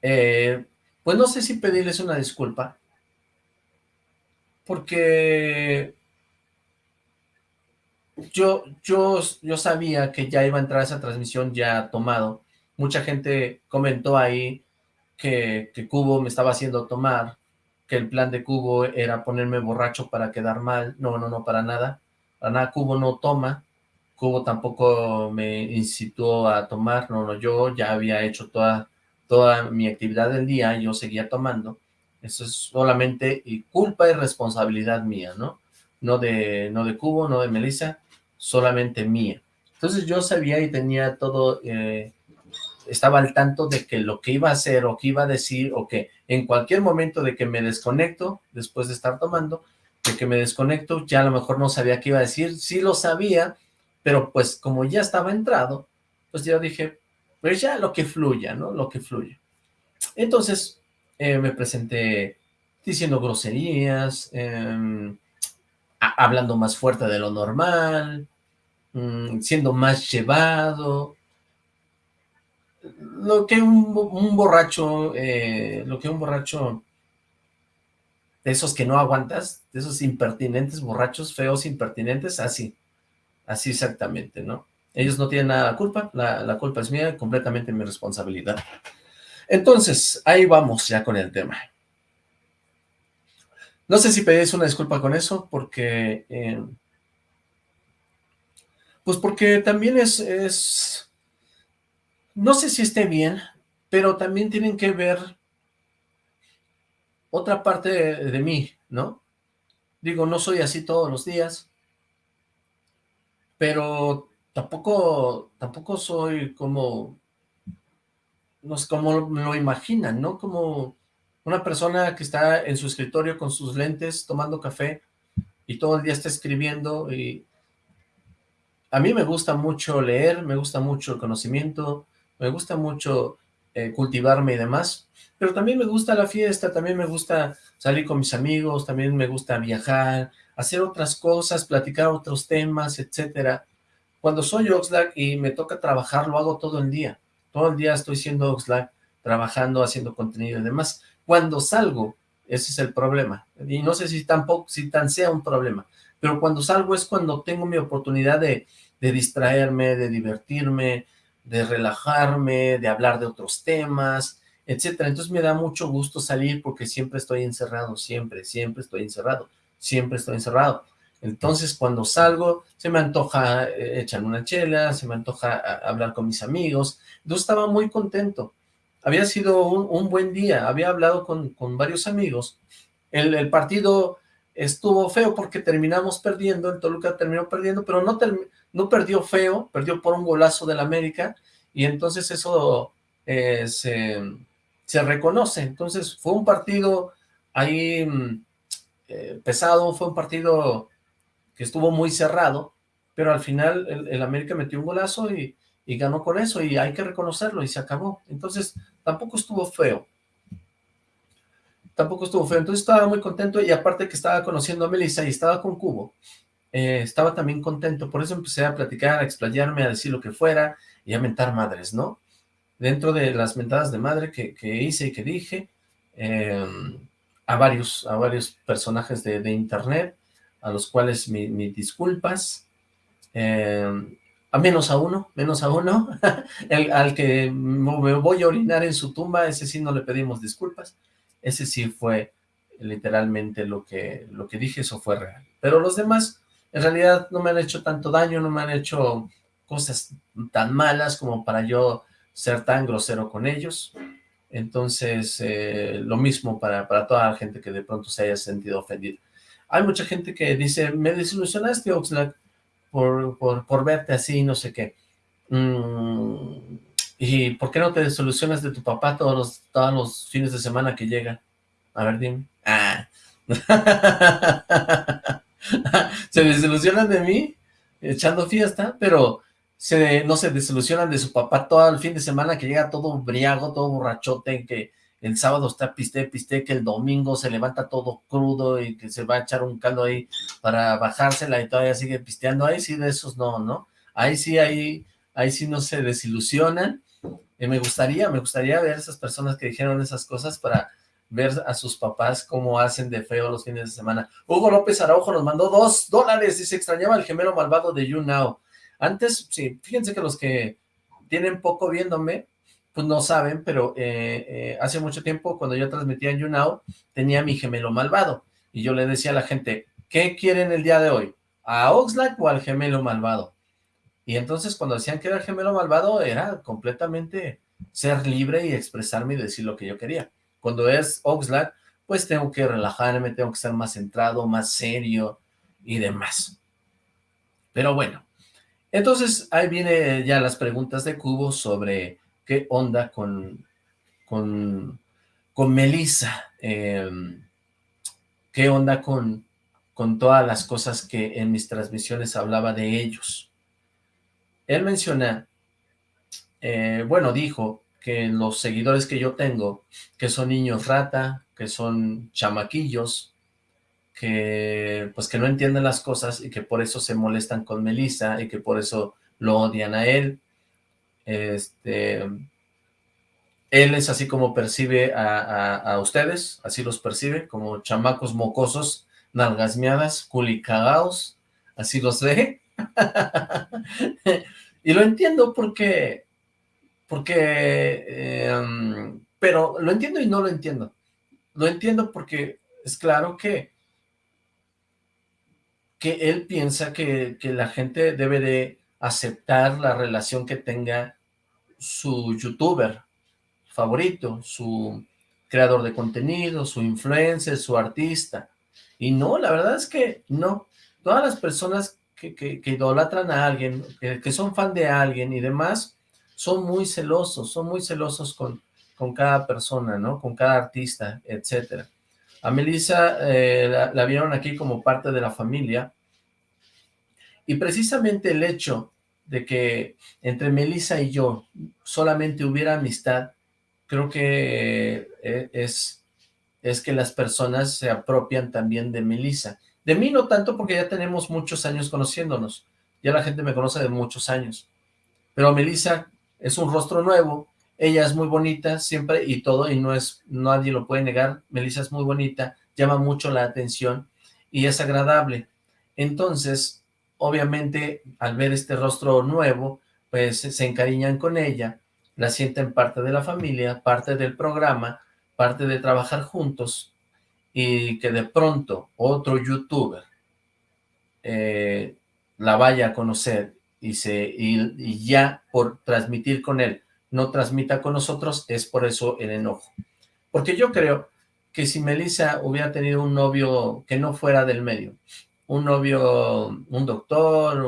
Eh, pues no sé si pedirles una disculpa, porque yo, yo, yo sabía que ya iba a entrar esa transmisión ya tomado. Mucha gente comentó ahí que, que Cubo me estaba haciendo tomar, que el plan de Cubo era ponerme borracho para quedar mal. No, no, no, para nada. Para nada, Cubo no toma. Cubo tampoco me incitó a tomar. No, no, yo ya había hecho toda, toda mi actividad del día, yo seguía tomando. Eso es solamente culpa y responsabilidad mía, ¿no? No de, no de Cubo, no de Melissa solamente mía. Entonces yo sabía y tenía todo, eh, estaba al tanto de que lo que iba a hacer o que iba a decir o que en cualquier momento de que me desconecto, después de estar tomando, de que me desconecto, ya a lo mejor no sabía qué iba a decir, sí lo sabía, pero pues como ya estaba entrado, pues yo dije, pues ya lo que fluya, ¿no? Lo que fluya. Entonces eh, me presenté diciendo groserías, em, hablando más fuerte de lo normal, mm, siendo más llevado, lo que un, borracho, eh, lo que un borracho de esos que no aguantas, de esos impertinentes, borrachos, feos, impertinentes, así, así exactamente, ¿no? Ellos no tienen nada de culpa, la, la culpa es mía, completamente mi responsabilidad. Entonces, ahí vamos ya con el tema. No sé si pedís una disculpa con eso, porque... Eh, pues porque también es, es... No sé si esté bien, pero también tienen que ver otra parte de, mí, ¿no? Digo, no soy así todos los días, pero tampoco, tampoco soy como, no sé, como lo imaginan, ¿no? Como una persona que está en su escritorio con sus lentes, tomando café, y todo el día está escribiendo, y a mí me gusta mucho leer, me gusta mucho el conocimiento, me gusta mucho eh, cultivarme y demás, pero también me gusta la fiesta, también me gusta salir con mis amigos, también me gusta viajar, hacer otras cosas, platicar otros temas, etcétera. Cuando soy Oxlack y me toca trabajar, lo hago todo el día. Todo el día estoy siendo Oxlack, trabajando, haciendo contenido y demás. Cuando salgo, ese es el problema. Y no sé si tampoco, si tan sea un problema, pero cuando salgo es cuando tengo mi oportunidad de, de distraerme, de divertirme, de relajarme, de hablar de otros temas, etcétera. Entonces me da mucho gusto salir porque siempre estoy encerrado, siempre, siempre estoy encerrado, siempre estoy encerrado. Entonces cuando salgo se me antoja eh, echar una chela, se me antoja hablar con mis amigos. Yo estaba muy contento había sido un, buen día, había hablado con, varios amigos, el, partido estuvo feo porque terminamos perdiendo, el Toluca terminó perdiendo, pero no, no perdió feo, perdió por un golazo del América, y entonces eso eh, se, reconoce, entonces fue un partido ahí mm, eh, pesado, fue un partido que estuvo muy cerrado, pero al final el, América metió un golazo y y ganó con eso, y hay que reconocerlo, y se acabó. Entonces, tampoco estuvo feo. Tampoco estuvo feo. Entonces estaba muy contento, y aparte que estaba conociendo a Melissa y estaba con Cubo, eh, estaba también contento. Por eso empecé a platicar, a explayarme, a decir lo que fuera, y a mentar madres, ¿no? Dentro de las mentadas de madre que, hice y que dije, em, a, varios, a varios personajes de, internet, a los cuales mis disculpas, eh, a menos a uno, menos a uno, [LAUGHS] el, al que me voy a orinar en su tumba, ese sí no le pedimos disculpas, ese sí fue literalmente lo que, lo que dije, eso fue real. Pero los demás, en realidad no me han hecho tanto daño, no me han hecho cosas tan malas como para yo ser tan grosero con ellos. Entonces, eh, lo mismo para, para toda la gente que de pronto se haya sentido ofendida. Hay mucha gente que dice, me desilusionaste, Oxlack, por, por, verte así, no sé qué. Mm, ¿Y por qué no te solucionas de tu papá todos los, todos los fines de semana que llega? A ver, dime. Ah. [LAUGHS] se desilusionan de mí echando fiesta, pero se, no se desilusionan de su papá todo el fin de semana que llega todo briago, todo borrachote, que el sábado está piste, piste, que el domingo se levanta todo crudo y que se va a echar un caldo ahí para bajársela y todavía sigue pisteando, ahí sí de esos no, ¿no? Ahí sí, ahí, ahí sí no se desilusionan, y me gustaría, me gustaría ver esas personas que dijeron esas cosas para ver a sus papás cómo hacen de feo los fines de semana. Hugo López Araujo nos mandó dos dólares se extrañaba el gemelo malvado de You Now. Antes, sí, fíjense que los que tienen poco viéndome, pues no saben, pero eh, eh, hace mucho tiempo cuando yo transmitía en YouNow, tenía mi gemelo malvado, y yo le decía a la gente, ¿qué quieren el día de hoy? ¿A Oxlack o al gemelo malvado? Y entonces cuando decían que era el gemelo malvado, era completamente ser libre y expresarme y decir lo que yo quería. Cuando es Oxlack, pues tengo que relajarme, tengo que ser más centrado, más serio y demás. Pero bueno, entonces ahí viene ya las preguntas de Cubo sobre qué onda con, con, con Melissa, em, qué onda con, con todas las cosas que en mis transmisiones hablaba de ellos. Él menciona, eh, bueno, dijo que los seguidores que yo tengo, que son niños rata, que son chamaquillos, que pues que no entienden las cosas y que por eso se molestan con Melissa y que por eso lo odian a él. Este, él es así como percibe a, ustedes, así los percibe, como chamacos mocosos, nalgasmeadas, culicagaos, así los ve. [LAUGHS] y lo entiendo porque, porque, em, pero lo entiendo y no lo entiendo. Lo entiendo porque es claro que, que él piensa que, que la gente debe de aceptar la relación que tenga su youtuber favorito, su creador de contenido, su influencer, su artista. Y no, la verdad es que no. Todas las personas que, que, idolatran a alguien, que, son fan de alguien y demás, son muy celosos, son muy celosos con, con cada persona, ¿no? Con cada artista, etcétera. A Melissa eh, la, vieron aquí como parte de la familia, y precisamente el hecho de que entre Melissa y yo solamente hubiera amistad, creo que eh, es, es que las personas se apropian también de Melissa. De mí no tanto porque ya tenemos muchos años conociéndonos, ya la gente me conoce de muchos años, pero Melissa es un rostro nuevo, ella es muy bonita siempre y todo, y no es, nadie lo puede negar, Melissa es muy bonita, llama mucho la atención y es agradable. Entonces, obviamente al ver este rostro nuevo, pues se encariñan con ella, la sienten parte de la familia, parte del programa, parte de trabajar juntos, y que de pronto otro youtuber eh, la vaya a conocer y, se, y, ya por transmitir con él no transmita con nosotros, es por eso el enojo. Porque yo creo que si Melissa hubiera tenido un novio que no fuera del medio, un novio, un doctor,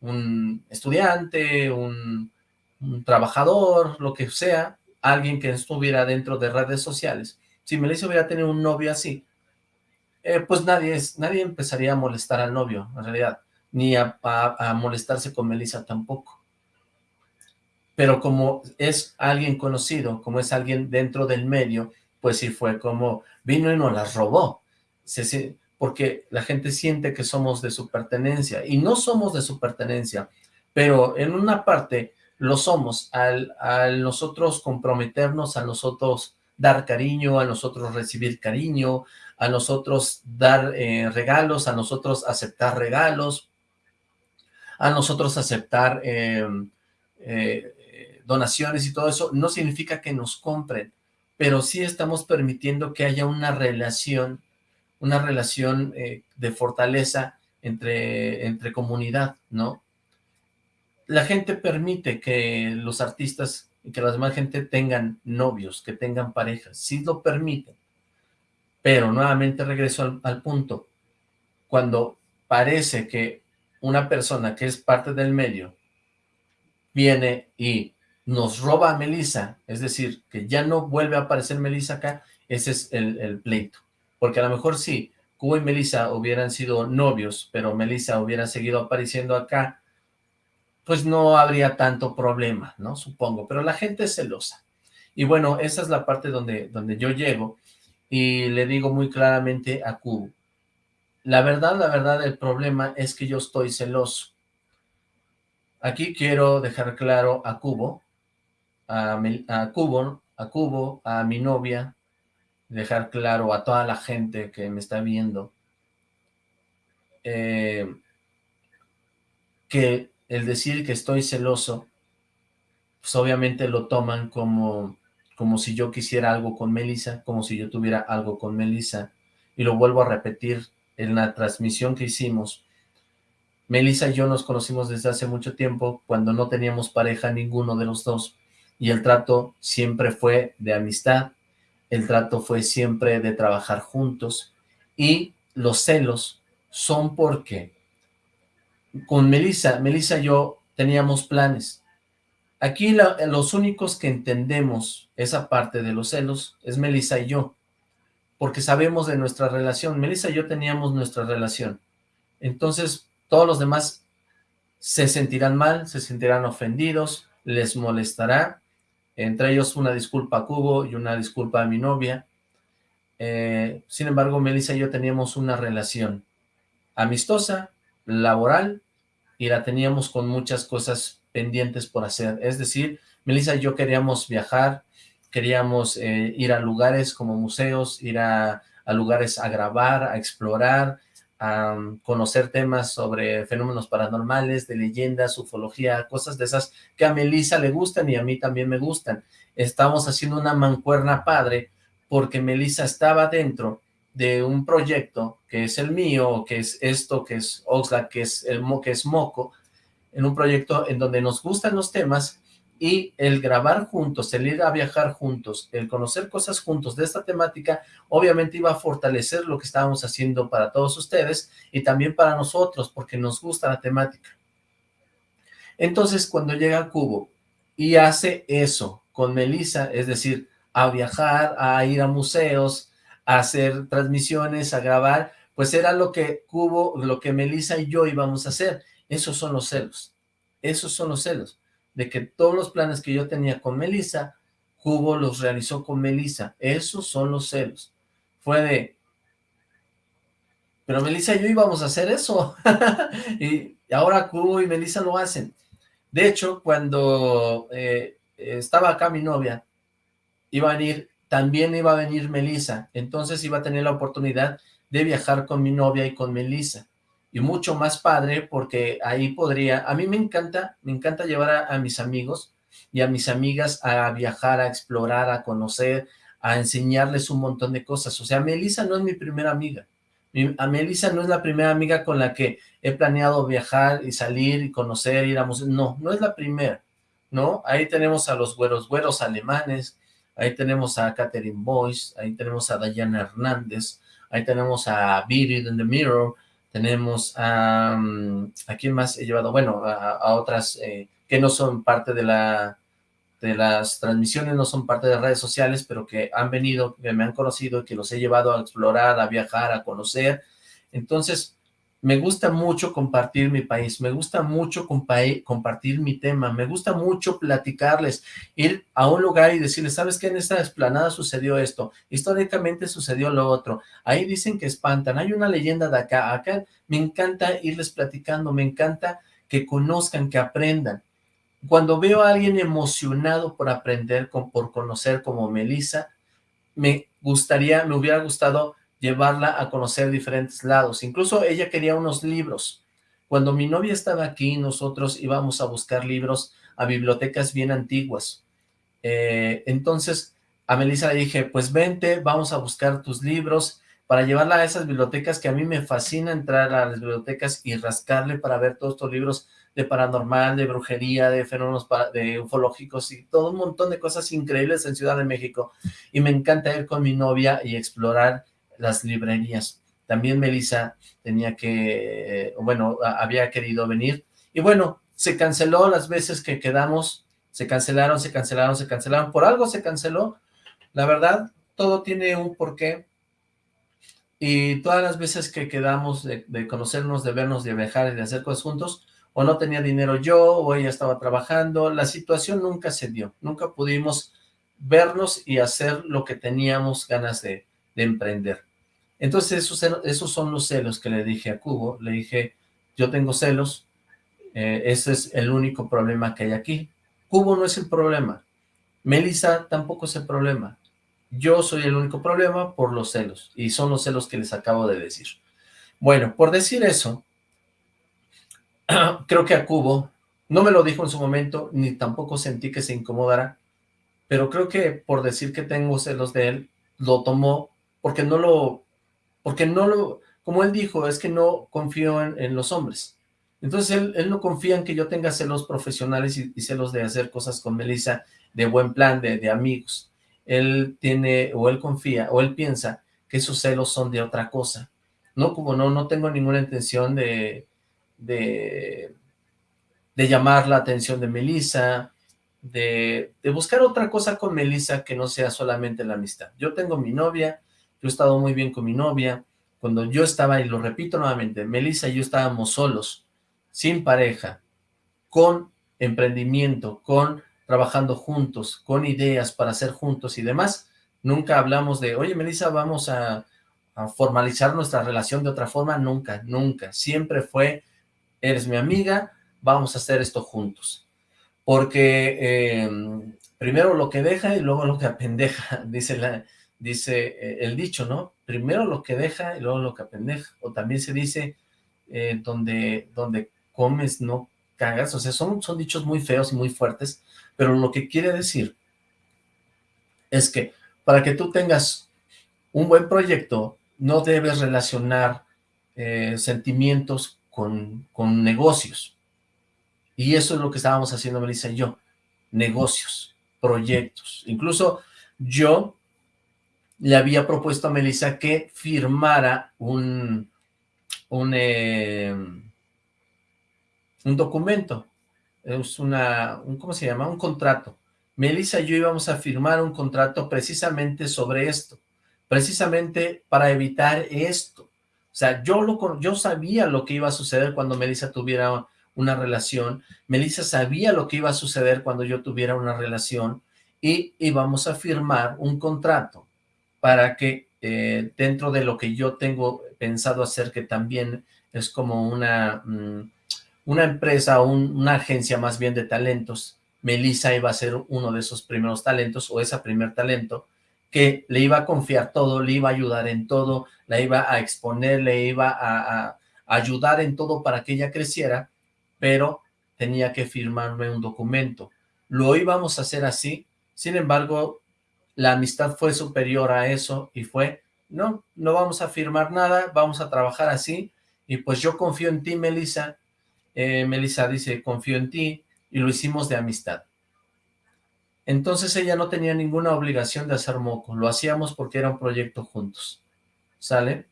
un, estudiante, un, trabajador, lo que sea, alguien que estuviera dentro de redes sociales. Si Melissa hubiera tenido un novio así, eh, pues nadie, nadie empezaría a molestar al novio, en realidad, ni a, a molestarse con Melissa tampoco. Pero como es alguien conocido, como es alguien dentro del medio, pues sí fue como vino y nos las robó. Porque la gente siente que somos de su pertenencia, y no somos de su pertenencia, pero en una parte lo somos, al, nosotros comprometernos, a nosotros dar cariño, a nosotros recibir cariño, a nosotros dar eh, regalos, a nosotros aceptar regalos, a nosotros aceptar em, eh, donaciones y todo eso, no significa que nos compren, pero sí estamos permitiendo que haya una relación una relación eh, de fortaleza entre, entre comunidad, ¿no? La gente permite que los artistas y que la demás gente tengan novios, que tengan parejas, sí lo permiten. Pero nuevamente regreso al, punto, cuando parece que una persona que es parte del medio viene y nos roba a Melissa, es decir, que ya no vuelve a aparecer Melissa acá, ese es el pleito. Porque a lo mejor sí, Cubo y Melissa hubieran sido novios, pero Melissa hubiera seguido apareciendo acá, pues no habría tanto problema, ¿no? Supongo, pero la gente es celosa. Y bueno, esa es la parte donde, donde yo llego y le digo muy claramente a Cubo, la verdad, la verdad, el problema es que yo estoy celoso. Aquí quiero dejar claro a Cubo, a, Cubo, a a mi novia, dejar claro a toda la gente que me está viendo eh, que el decir que estoy celoso, pues obviamente lo toman como, como si yo quisiera algo con Melissa, como si yo tuviera algo con Melissa, y lo vuelvo a repetir en la transmisión que hicimos. Melissa y yo nos conocimos desde hace mucho tiempo, cuando no teníamos pareja ninguno de los dos, y el trato siempre fue de amistad, el trato fue siempre de trabajar juntos y los celos son porque con Melissa, Melissa y yo teníamos planes. Aquí los únicos que entendemos esa parte de los celos es Melissa y yo, porque sabemos de nuestra relación. Melissa y yo teníamos nuestra relación. Entonces, todos los demás se sentirán mal, se sentirán ofendidos, les molestará, entre ellos una disculpa a Cubo y una disculpa a mi novia, Eh, sin embargo, Melissa y yo teníamos una relación amistosa, laboral, y la teníamos con muchas cosas pendientes por hacer. Es decir, Melissa y yo queríamos viajar, queríamos eh, ir a lugares como museos, ir a, a, lugares a grabar, a explorar, a conocer temas sobre fenómenos paranormales, de leyendas, ufología, cosas de esas que a Melissa le gustan y a mí también me gustan. Estamos haciendo una mancuerna padre porque Melissa estaba dentro de un proyecto que es el mío, que es esto, que es Oxlack, que es el que es Moco, en un proyecto en donde nos gustan los temas y el grabar juntos, el ir a viajar juntos, el conocer cosas juntos de esta temática, obviamente iba a fortalecer lo que estábamos haciendo para todos ustedes y también para nosotros, porque nos gusta la temática. Entonces, cuando llega Cubo y hace eso con Melissa, es decir, a viajar, a ir a museos, a hacer transmisiones, a grabar, pues era lo que Cubo, lo que Melissa y yo íbamos a hacer. Esos son los celos, esos son los celos de que todos los planes que yo tenía con Melissa, Cubo los realizó con Melissa. Esos son los celos. Fue de, pero Melissa y yo íbamos a hacer eso. [LAUGHS] y ahora Cubo y Melissa lo hacen. De hecho, cuando eh, estaba acá mi novia, iba a venir, también iba a venir Melissa. Entonces iba a tener la oportunidad de viajar con mi novia y con Melissa y mucho más padre porque ahí podría, a mí me encanta, me encanta llevar a, mis amigos y a mis amigas a viajar, a explorar, a conocer, a enseñarles un montón de cosas. O sea, Melissa no es mi primera amiga. a Melissa no es la primera amiga con la que he planeado viajar y salir y conocer, ir a museos. No, no es la primera, ¿no? Ahí tenemos a los güeros, güeros alemanes, ahí tenemos a Catherine Boyce, ahí tenemos a Diana Hernández, ahí tenemos a Beat in the Mirror, tenemos a, mm, ¿a quién más he llevado? Bueno, a, otras eh, que no son parte de la de las transmisiones, no son parte de redes sociales, pero que han venido, que me han conocido, que los he llevado a explorar, a viajar, a conocer. Entonces, me gusta mucho compartir mi país, me gusta mucho compartir mi tema, me gusta mucho platicarles, ir a un lugar y decirles, ¿sabes qué? En esta explanada sucedió esto, históricamente sucedió lo otro, ahí dicen que espantan, hay una leyenda de acá, acá me encanta irles platicando, me encanta que conozcan, que aprendan. Cuando veo a alguien emocionado por aprender, por conocer como Melissa, me gustaría, me hubiera gustado llevarla a conocer diferentes lados. Incluso ella quería unos libros. Cuando mi novia estaba aquí, nosotros íbamos a buscar libros a bibliotecas bien antiguas. Eh, entonces, a Melissa le dije, pues vente, vamos a buscar tus libros para llevarla a esas bibliotecas que a mí me fascina entrar a las bibliotecas y rascarle para ver todos estos libros de paranormal, de brujería, de fenómenos de ufológicos y todo un montón de cosas increíbles en Ciudad de México. Y me encanta ir con mi novia y explorar las librerías. También Melissa tenía que, bueno, había querido venir. Y bueno, se canceló las veces que quedamos, se cancelaron, se cancelaron, se cancelaron. Por algo se canceló. La verdad, todo tiene un porqué. Y todas las veces que quedamos de, conocernos, de vernos, de viajar y de hacer cosas juntos, o no tenía dinero yo, o ella estaba trabajando, la situación nunca se dio, nunca pudimos vernos y hacer lo que teníamos ganas de emprender. Entonces esos, esos son los celos que le dije a Cubo, le dije, yo tengo celos, eh, ese es el único problema que hay aquí. Cubo no es el problema, Melissa tampoco es el problema, yo soy el único problema por los celos, y son los celos que les acabo de decir. Bueno, por decir eso, [CLEARS THROAT] creo que a Cubo, no me lo dijo en su momento, ni tampoco sentí que se incomodara, pero creo que por decir que tengo celos de él, lo tomó porque no lo porque no lo, como él dijo, es que no confío en, los hombres. Entonces él, no confía en que yo tenga celos profesionales y, celos de hacer cosas con Melissa de buen plan, de, amigos. Él tiene, o él confía, o él piensa que esos celos son de otra cosa. No, como no, no tengo ninguna intención de, de, llamar la atención de Melissa, de, de, buscar otra cosa con Melissa que no sea solamente la amistad. Yo tengo mi novia, yo he estado muy bien con mi novia, cuando yo estaba, y lo repito nuevamente, Melissa y yo estábamos solos, sin pareja, con emprendimiento, con trabajando juntos, con ideas para hacer juntos y demás, Nunca hablamos de, oye, Melissa, vamos a, formalizar nuestra relación de otra forma. Nunca, nunca. Siempre fue, eres mi amiga, vamos a hacer esto juntos. Porque em, primero lo que deja y luego lo que apendeja, [LAUGHS] dice, la, dice eh, el dicho, ¿no? Primero lo que deja y luego lo que apendeja. O también se dice, eh, donde, donde comes no cagas. O sea, son, son dichos muy feos y muy fuertes, pero lo que quiere decir es que para que tú tengas un buen proyecto, no debes relacionar eh, sentimientos con, con negocios. Y eso es lo que estábamos haciendo Melissa y yo, negocios, proyectos. Incluso yo le había propuesto a Melissa que firmara un, un, eh, un documento, es una, un, ¿cómo se llama? Un contrato. Melissa y yo íbamos a firmar un contrato precisamente sobre esto, precisamente para evitar esto. O sea, yo, lo, yo sabía lo que iba a suceder cuando Melissa tuviera una relación, Melissa sabía lo que iba a suceder cuando yo tuviera una relación, y íbamos a firmar un contrato para que eh, dentro de lo que yo tengo pensado hacer, que también es como una, mm, una empresa, una agencia más bien de talentos, Melissa iba a ser uno de esos primeros talentos, o ese primer talento, que le iba a confiar todo, le iba a ayudar en todo, la iba a exponer, le iba a, a ayudar en todo para que ella creciera, pero tenía que firmarme un documento. Lo íbamos a hacer así, sin embargo, la amistad fue superior a eso y fue, no, no vamos a firmar nada, vamos a trabajar así, y pues yo confío en ti, Melissa. Eh, Melissa dice, confío en ti, y lo hicimos de amistad. Entonces ella no tenía ninguna obligación de hacer moco, lo hacíamos porque era un proyecto juntos, ¿sale?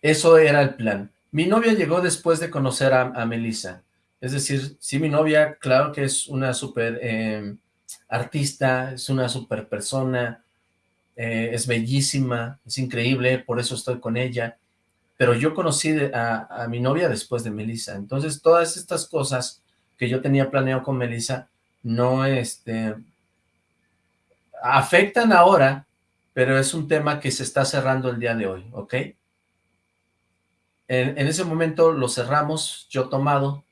Eso era el plan. Mi novia llegó después de conocer a, a Melissa, es decir, sí mi novia, claro que es una súper eh, artista, es una super persona, eh, es bellísima, es increíble, por eso estoy con ella, pero yo conocí a, mi novia después de Melissa, entonces todas estas cosas que yo tenía planeado con Melissa, no, este, afectan ahora, pero es un tema que se está cerrando el día de hoy, ¿ok? En, en ese momento lo cerramos, yo tomado,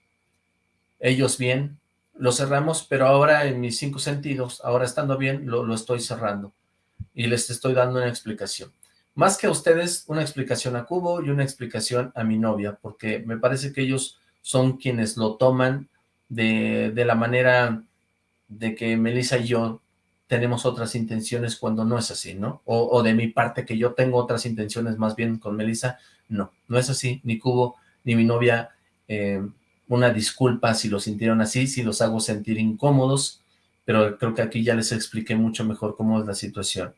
ellos bien, lo cerramos, pero ahora en mis cinco sentidos, ahora estando bien, lo, estoy cerrando y les estoy dando una explicación. Más que a ustedes, una explicación a Cubo y una explicación a mi novia, porque me parece que ellos son quienes lo toman de, la manera de que Melissa y yo tenemos otras intenciones cuando no es así, ¿no? O, de mi parte que yo tengo otras intenciones más bien con Melissa, no, no es así, ni Cubo, ni mi novia eh, una disculpa si lo sintieron así, si los hago sentir incómodos, pero creo que aquí ya les expliqué mucho mejor cómo es la situación.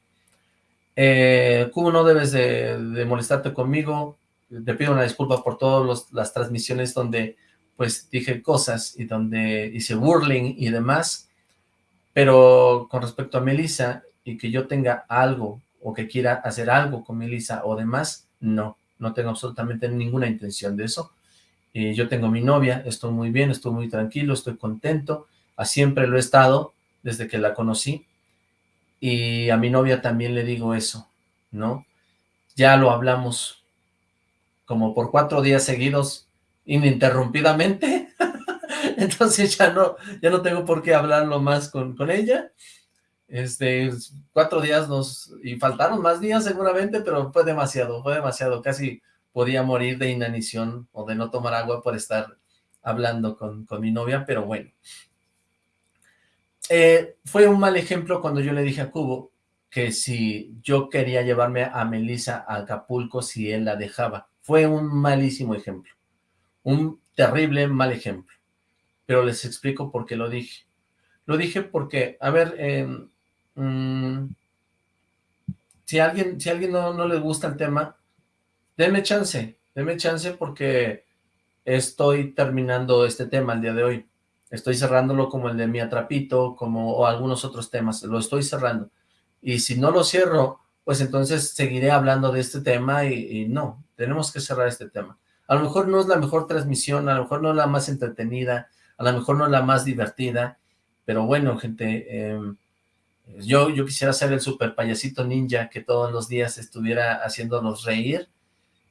Eh, Cubo, no debes de, molestarte conmigo, te pido una disculpa por todas las transmisiones donde pues dije cosas y donde hice burling y demás, pero con respecto a Melissa y que yo tenga algo o que quiera hacer algo con Melissa o demás, no, no tengo absolutamente ninguna intención de eso. Eh, yo tengo mi novia, estoy muy bien, estoy muy tranquilo, estoy contento, a siempre lo he estado desde que la conocí, y a mi novia también le digo eso, ¿no? Ya lo hablamos como por cuatro días seguidos, ininterrumpidamente, [LAUGHS] entonces ya no, ya no tengo por qué hablarlo más con, con ella, este, cuatro días nos, y faltaron más días seguramente, pero fue demasiado, fue demasiado, casi podía morir de inanición o de no tomar agua por estar hablando con, mi novia, pero bueno. Eh, fue un mal ejemplo cuando yo le dije a Cubo que si yo quería llevarme a Melissa a Acapulco si él la dejaba. Fue un malísimo ejemplo. Un terrible mal ejemplo. Pero les explico por qué lo dije. Lo dije porque, a ver, em, mm, si a alguien, si alguien no, no le gusta el tema, Deme chance, deme chance porque estoy terminando este tema el día de hoy. Estoy cerrándolo como el de mi atrapito, como o algunos otros temas, lo estoy cerrando. Y si no lo cierro, pues entonces seguiré hablando de este tema y, no, tenemos que cerrar este tema. A lo mejor no es la mejor transmisión, a lo mejor no es la más entretenida, a lo mejor no es la más divertida, pero bueno, gente, em, Yo, yo quisiera ser el super payasito ninja que todos los días estuviera haciéndonos reír,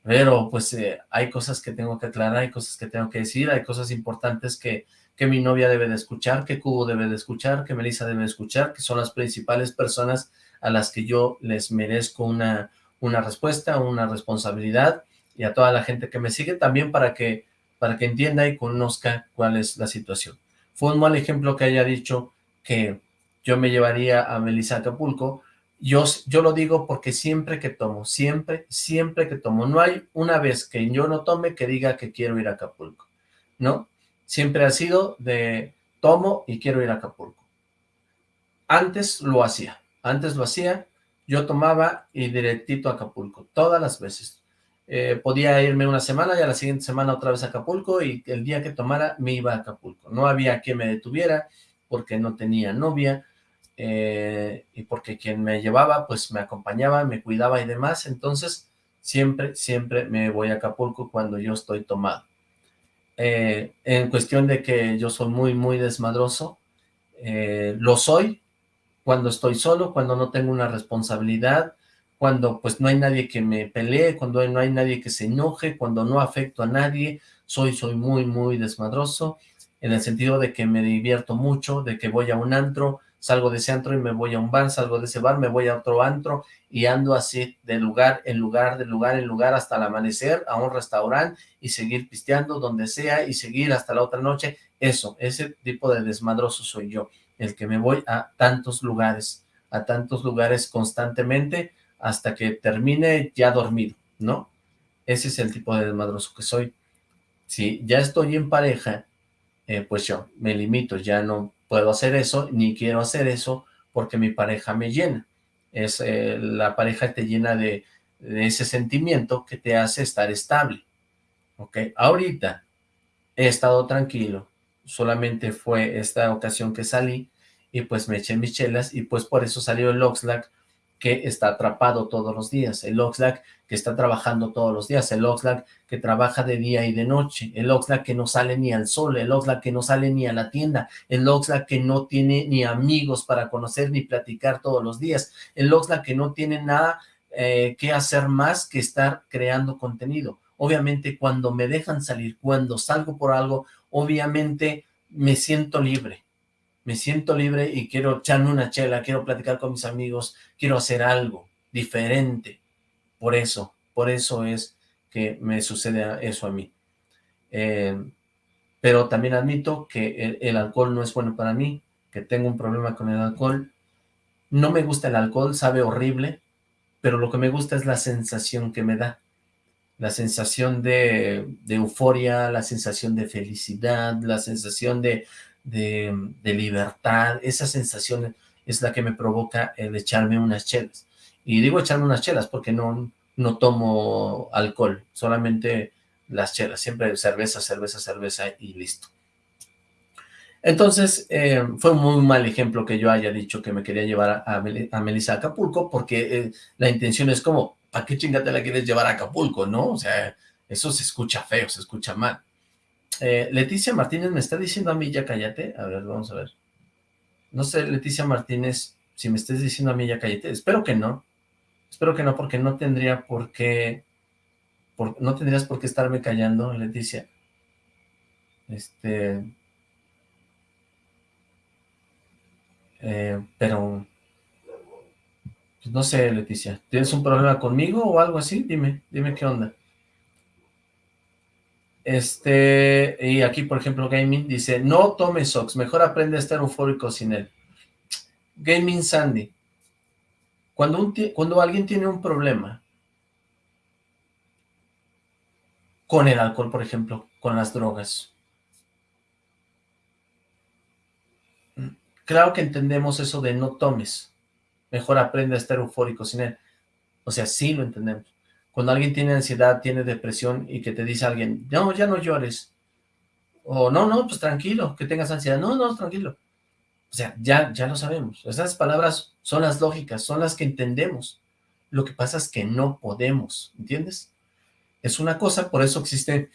pero pues eh, hay cosas que tengo que aclarar, hay cosas que tengo que decir, hay cosas importantes que, que mi novia debe de escuchar, que Cubo debe de escuchar, que Melissa debe de escuchar, que son las principales personas a las que yo les merezco una, una respuesta, una responsabilidad, y a toda la gente que me sigue también para que, para que entienda y conozca cuál es la situación. Fue un mal ejemplo que haya dicho que yo me llevaría a Melissa Acapulco, yo, yo lo digo porque siempre que tomo, siempre, siempre que tomo, no hay una vez que yo no tome que diga que quiero ir a Acapulco, ¿no? Siempre ha sido de tomo y quiero ir a Acapulco. Antes lo hacía, antes lo hacía, yo tomaba y directito a Acapulco, todas las veces. Eh, podía irme una semana y a la siguiente semana otra vez a Acapulco y el día que tomara me iba a Acapulco. No había quien me detuviera porque no tenía novia, eh, y porque quien me llevaba, pues me acompañaba, me cuidaba y demás, entonces siempre, siempre me voy a Acapulco cuando yo estoy tomado. Eh, en cuestión de que yo soy muy, muy desmadroso, eh, lo soy cuando estoy solo, cuando no tengo una responsabilidad, cuando pues no hay nadie que me pelee, cuando no hay nadie que se enoje, cuando no afecto a nadie, soy, soy muy, muy desmadroso, en el sentido de que me divierto mucho, de que voy a un antro, salgo de ese antro y me voy a un bar, salgo de ese bar, me voy a otro antro y ando así de lugar en lugar, de lugar en lugar hasta el amanecer, a un restaurante y seguir pisteando donde sea y seguir hasta la otra noche. Eso, ese tipo de desmadroso soy yo, el que me voy a tantos lugares, a tantos lugares constantemente hasta que termine ya dormido, ¿no? Ese es el tipo de desmadroso que soy. Si ya estoy en pareja, eh, pues yo me limito, ya no puedo hacer eso, ni quiero hacer eso, porque mi pareja me llena. Es eh, La pareja te llena de, ese sentimiento que te hace estar estable. ¿Ok? Ahorita he estado tranquilo, solamente fue esta ocasión que salí, y pues me eché mis chelas, y pues por eso salió el Oxlack, que está atrapado todos los días, el Oxlack que está trabajando todos los días, el Oxlack que trabaja de día y de noche, el Oxlack que no sale ni al sol, el Oxlack que no sale ni a la tienda, el Oxlack que no tiene ni amigos para conocer ni platicar todos los días, el Oxlack que no tiene nada eh, que hacer más que estar creando contenido. Obviamente cuando me dejan salir, cuando salgo por algo, obviamente me siento libre, me siento libre y quiero echarme una chela, quiero platicar con mis amigos, quiero hacer algo diferente. Por eso, por eso es que me sucede eso a mí. Eh, pero también admito que el, alcohol no es bueno para mí, que tengo un problema con el alcohol. No me gusta el alcohol, sabe horrible, pero lo que me gusta es la sensación que me da. La sensación de euforia, la sensación de felicidad, la sensación de, de, libertad, esa sensación es la que me provoca el echarme unas chelas. Y digo echarme unas chelas porque no, no tomo alcohol, solamente las chelas, siempre cerveza, cerveza, cerveza y listo. Entonces, eh, fue un muy mal ejemplo que yo haya dicho que me quería llevar a, a Melissa a Acapulco, porque eh, la intención es como, ¿para qué chingate la quieres llevar a Acapulco, no? O sea, eso se escucha feo, se escucha mal. Eh, Leticia Martínez me está diciendo a mí, ya cállate. A ver, vamos a ver. No sé, Leticia Martínez, si me estés diciendo a mí, ya cállate. Espero que no. Espero que no, porque no tendría por qué... no tendrías por qué estarme callando, Leticia. Este... Eh, pero... Pues no sé, Leticia. ¿Tienes un problema conmigo o algo así? Dime, dime qué onda. Este, y aquí, por ejemplo, Gaming dice, no tome Sox, mejor aprende a estar eufórico sin él. Gaming Sandy, cuando, un cuando alguien tiene un problema con el alcohol, por ejemplo, con las drogas, claro que entendemos eso de no tomes, mejor aprende a estar eufórico sin él. O sea, sí lo entendemos. Cuando alguien tiene ansiedad, tiene depresión y que te dice alguien, no, ya no llores. O no, no, pues tranquilo, que tengas ansiedad. No, no, tranquilo. O sea, ya, ya lo sabemos. Esas palabras son las lógicas, son las que entendemos. Lo que pasa es que no podemos, ¿entiendes? Es una cosa, por eso existe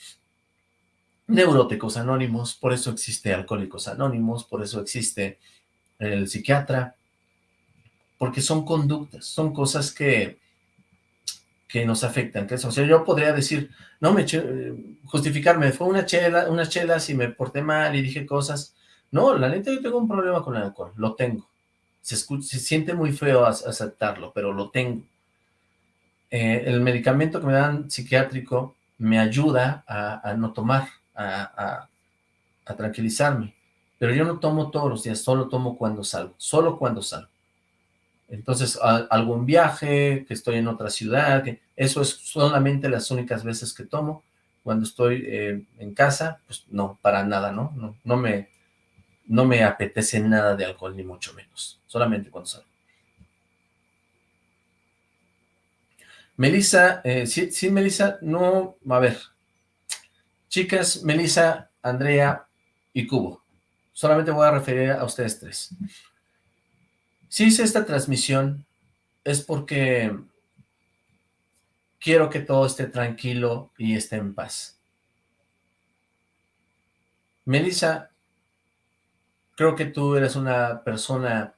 neuróticos anónimos, por eso existe alcohólicos anónimos, por eso existe el psiquiatra, porque son conductas, son cosas que, que nos afectan. O sea, yo podría decir, no me justificarme, fue una chela, unas chelas y me porté mal y dije cosas. No, la neta yo tengo un problema con el alcohol, lo tengo. Se, se siente muy feo aceptarlo, pero lo tengo. Eh, el medicamento que me dan psiquiátrico me ayuda a, no tomar, a, a tranquilizarme. Pero yo no tomo todos los días, solo tomo cuando salgo, solo cuando salgo. Entonces, algún viaje, que estoy en otra ciudad, eso es solamente las únicas veces que tomo. Cuando estoy eh, en casa, pues no, para nada, ¿no? No, no, me, no me apetece nada de alcohol, ni mucho menos. Solamente cuando salgo. Melissa, eh, sí, sí, Melissa, no, a ver. Chicas, Melissa, Andrea y Cubo. Solamente voy a referir a ustedes tres. Si hice esta transmisión es porque quiero que todo esté tranquilo y esté en paz. Melissa, creo que tú eres una persona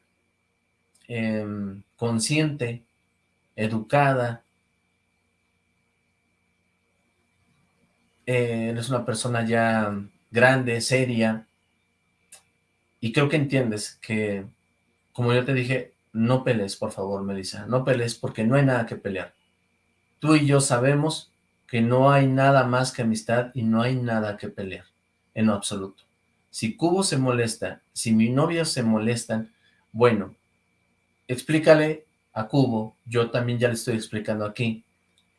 em, consciente, educada, eh, eres una persona ya grande, seria, y creo que entiendes que como yo te dije, no pelees, por favor, Melissa, no pelees porque no hay nada que pelear. Tú y yo sabemos que no hay nada más que amistad y no hay nada que pelear, en absoluto. Si Cubo se molesta, si mi novia se molestan, bueno, explícale a Cubo, yo también ya le estoy explicando aquí,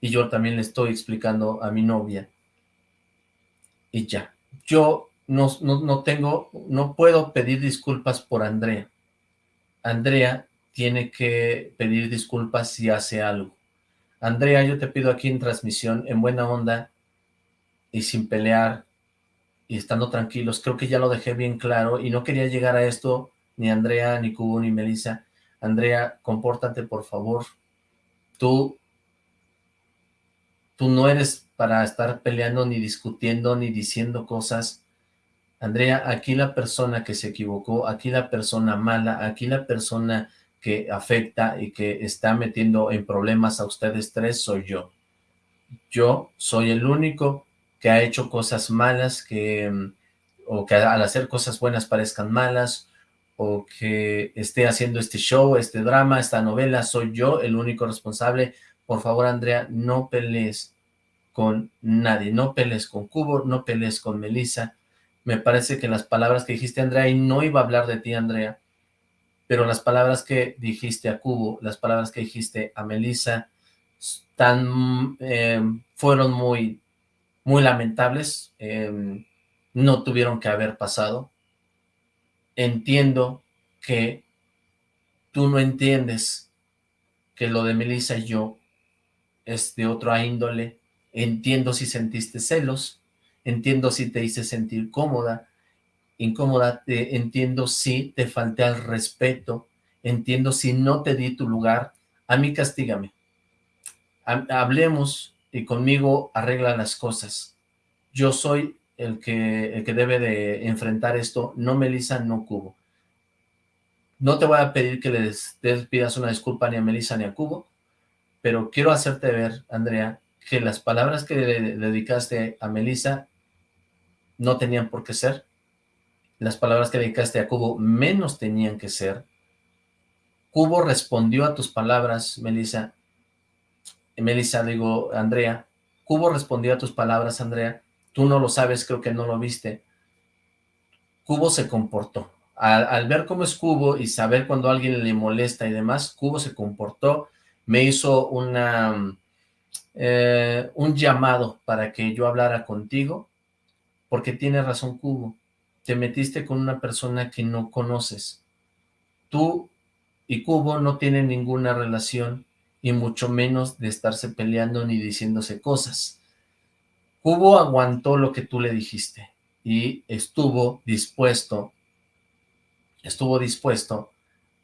y yo también le estoy explicando a mi novia, y ya. Yo no, no, no tengo, no puedo pedir disculpas por Andrea, Andrea tiene que pedir disculpas si hace algo. Andrea, yo te pido aquí en transmisión, en buena onda y sin pelear y estando tranquilos, creo que ya lo dejé bien claro y no quería llegar a esto ni Andrea, ni Cubo, ni Melissa. Andrea, compórtate por favor. Tú, tú no eres para estar peleando, ni discutiendo, ni diciendo cosas Andrea, aquí la persona que se equivocó, aquí la persona mala, aquí la persona que afecta y que está metiendo en problemas a ustedes tres soy yo. Yo soy el único que ha hecho cosas malas, que mm, o que al hacer cosas buenas parezcan malas, o que esté haciendo este show, este drama, esta novela, soy yo el único responsable. Por favor, Andrea, no pelees con nadie, no pelees con Cubo, no pelees con Melissa, me parece que las palabras que dijiste, Andrea, y no iba a hablar de ti, Andrea, pero las palabras que dijiste a Cubo, las palabras que dijiste a Melissa, tan, eh, fueron muy, muy lamentables, em, no tuvieron que haber pasado. Entiendo que tú no entiendes que lo de Melissa y yo es de otra índole, entiendo si sentiste celos, entiendo si te hice sentir cómoda, incómoda, entiendo si te falté al respeto, entiendo si no te di tu lugar, a mí castígame. Hablemos y conmigo arregla las cosas. Yo soy el que, el que debe de enfrentar esto, no Melissa, no Cubo. No te voy a pedir que les, pidas una disculpa ni a Melissa ni a Cubo, pero quiero hacerte ver, Andrea, que las palabras que le dedicaste a Melissa no tenían por qué ser. Las palabras que dedicaste a Cubo menos tenían que ser. Cubo respondió a tus palabras, Melissa. Melissa, digo, Andrea. Cubo respondió a tus palabras, Andrea. Tú no lo sabes, creo que no lo viste. Cubo se comportó. Al, ver cómo es Cubo y saber cuando alguien le molesta y demás, Cubo se comportó, me hizo una, eh, un llamado para que yo hablara contigo porque tiene razón Cubo, te metiste con una persona que no conoces. Tú y Cubo no tienen ninguna relación y mucho menos de estarse peleando ni diciéndose cosas. Cubo aguantó lo que tú le dijiste y estuvo dispuesto, estuvo dispuesto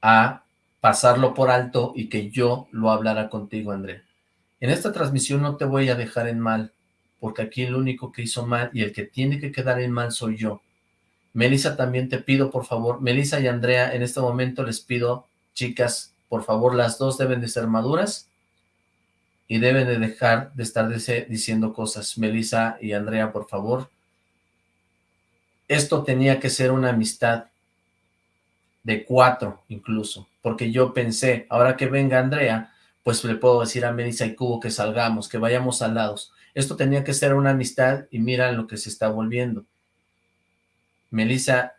a pasarlo por alto y que yo lo hablara contigo, André. En esta transmisión no te voy a dejar en mal, porque aquí el único que hizo mal y el que tiene que quedar en mal soy yo. Melissa, también te pido, por favor, Melissa y Andrea, en este momento les pido, chicas, por favor, las dos deben de ser maduras y deben de dejar de estar diciendo cosas. Melissa y Andrea, por favor. Esto tenía que ser una amistad de cuatro incluso, porque yo pensé, ahora que venga Andrea, pues le puedo decir a Melissa y Cubo que salgamos, que vayamos al lados. Esto tenía que ser una amistad y mira lo que se está volviendo. Melissa,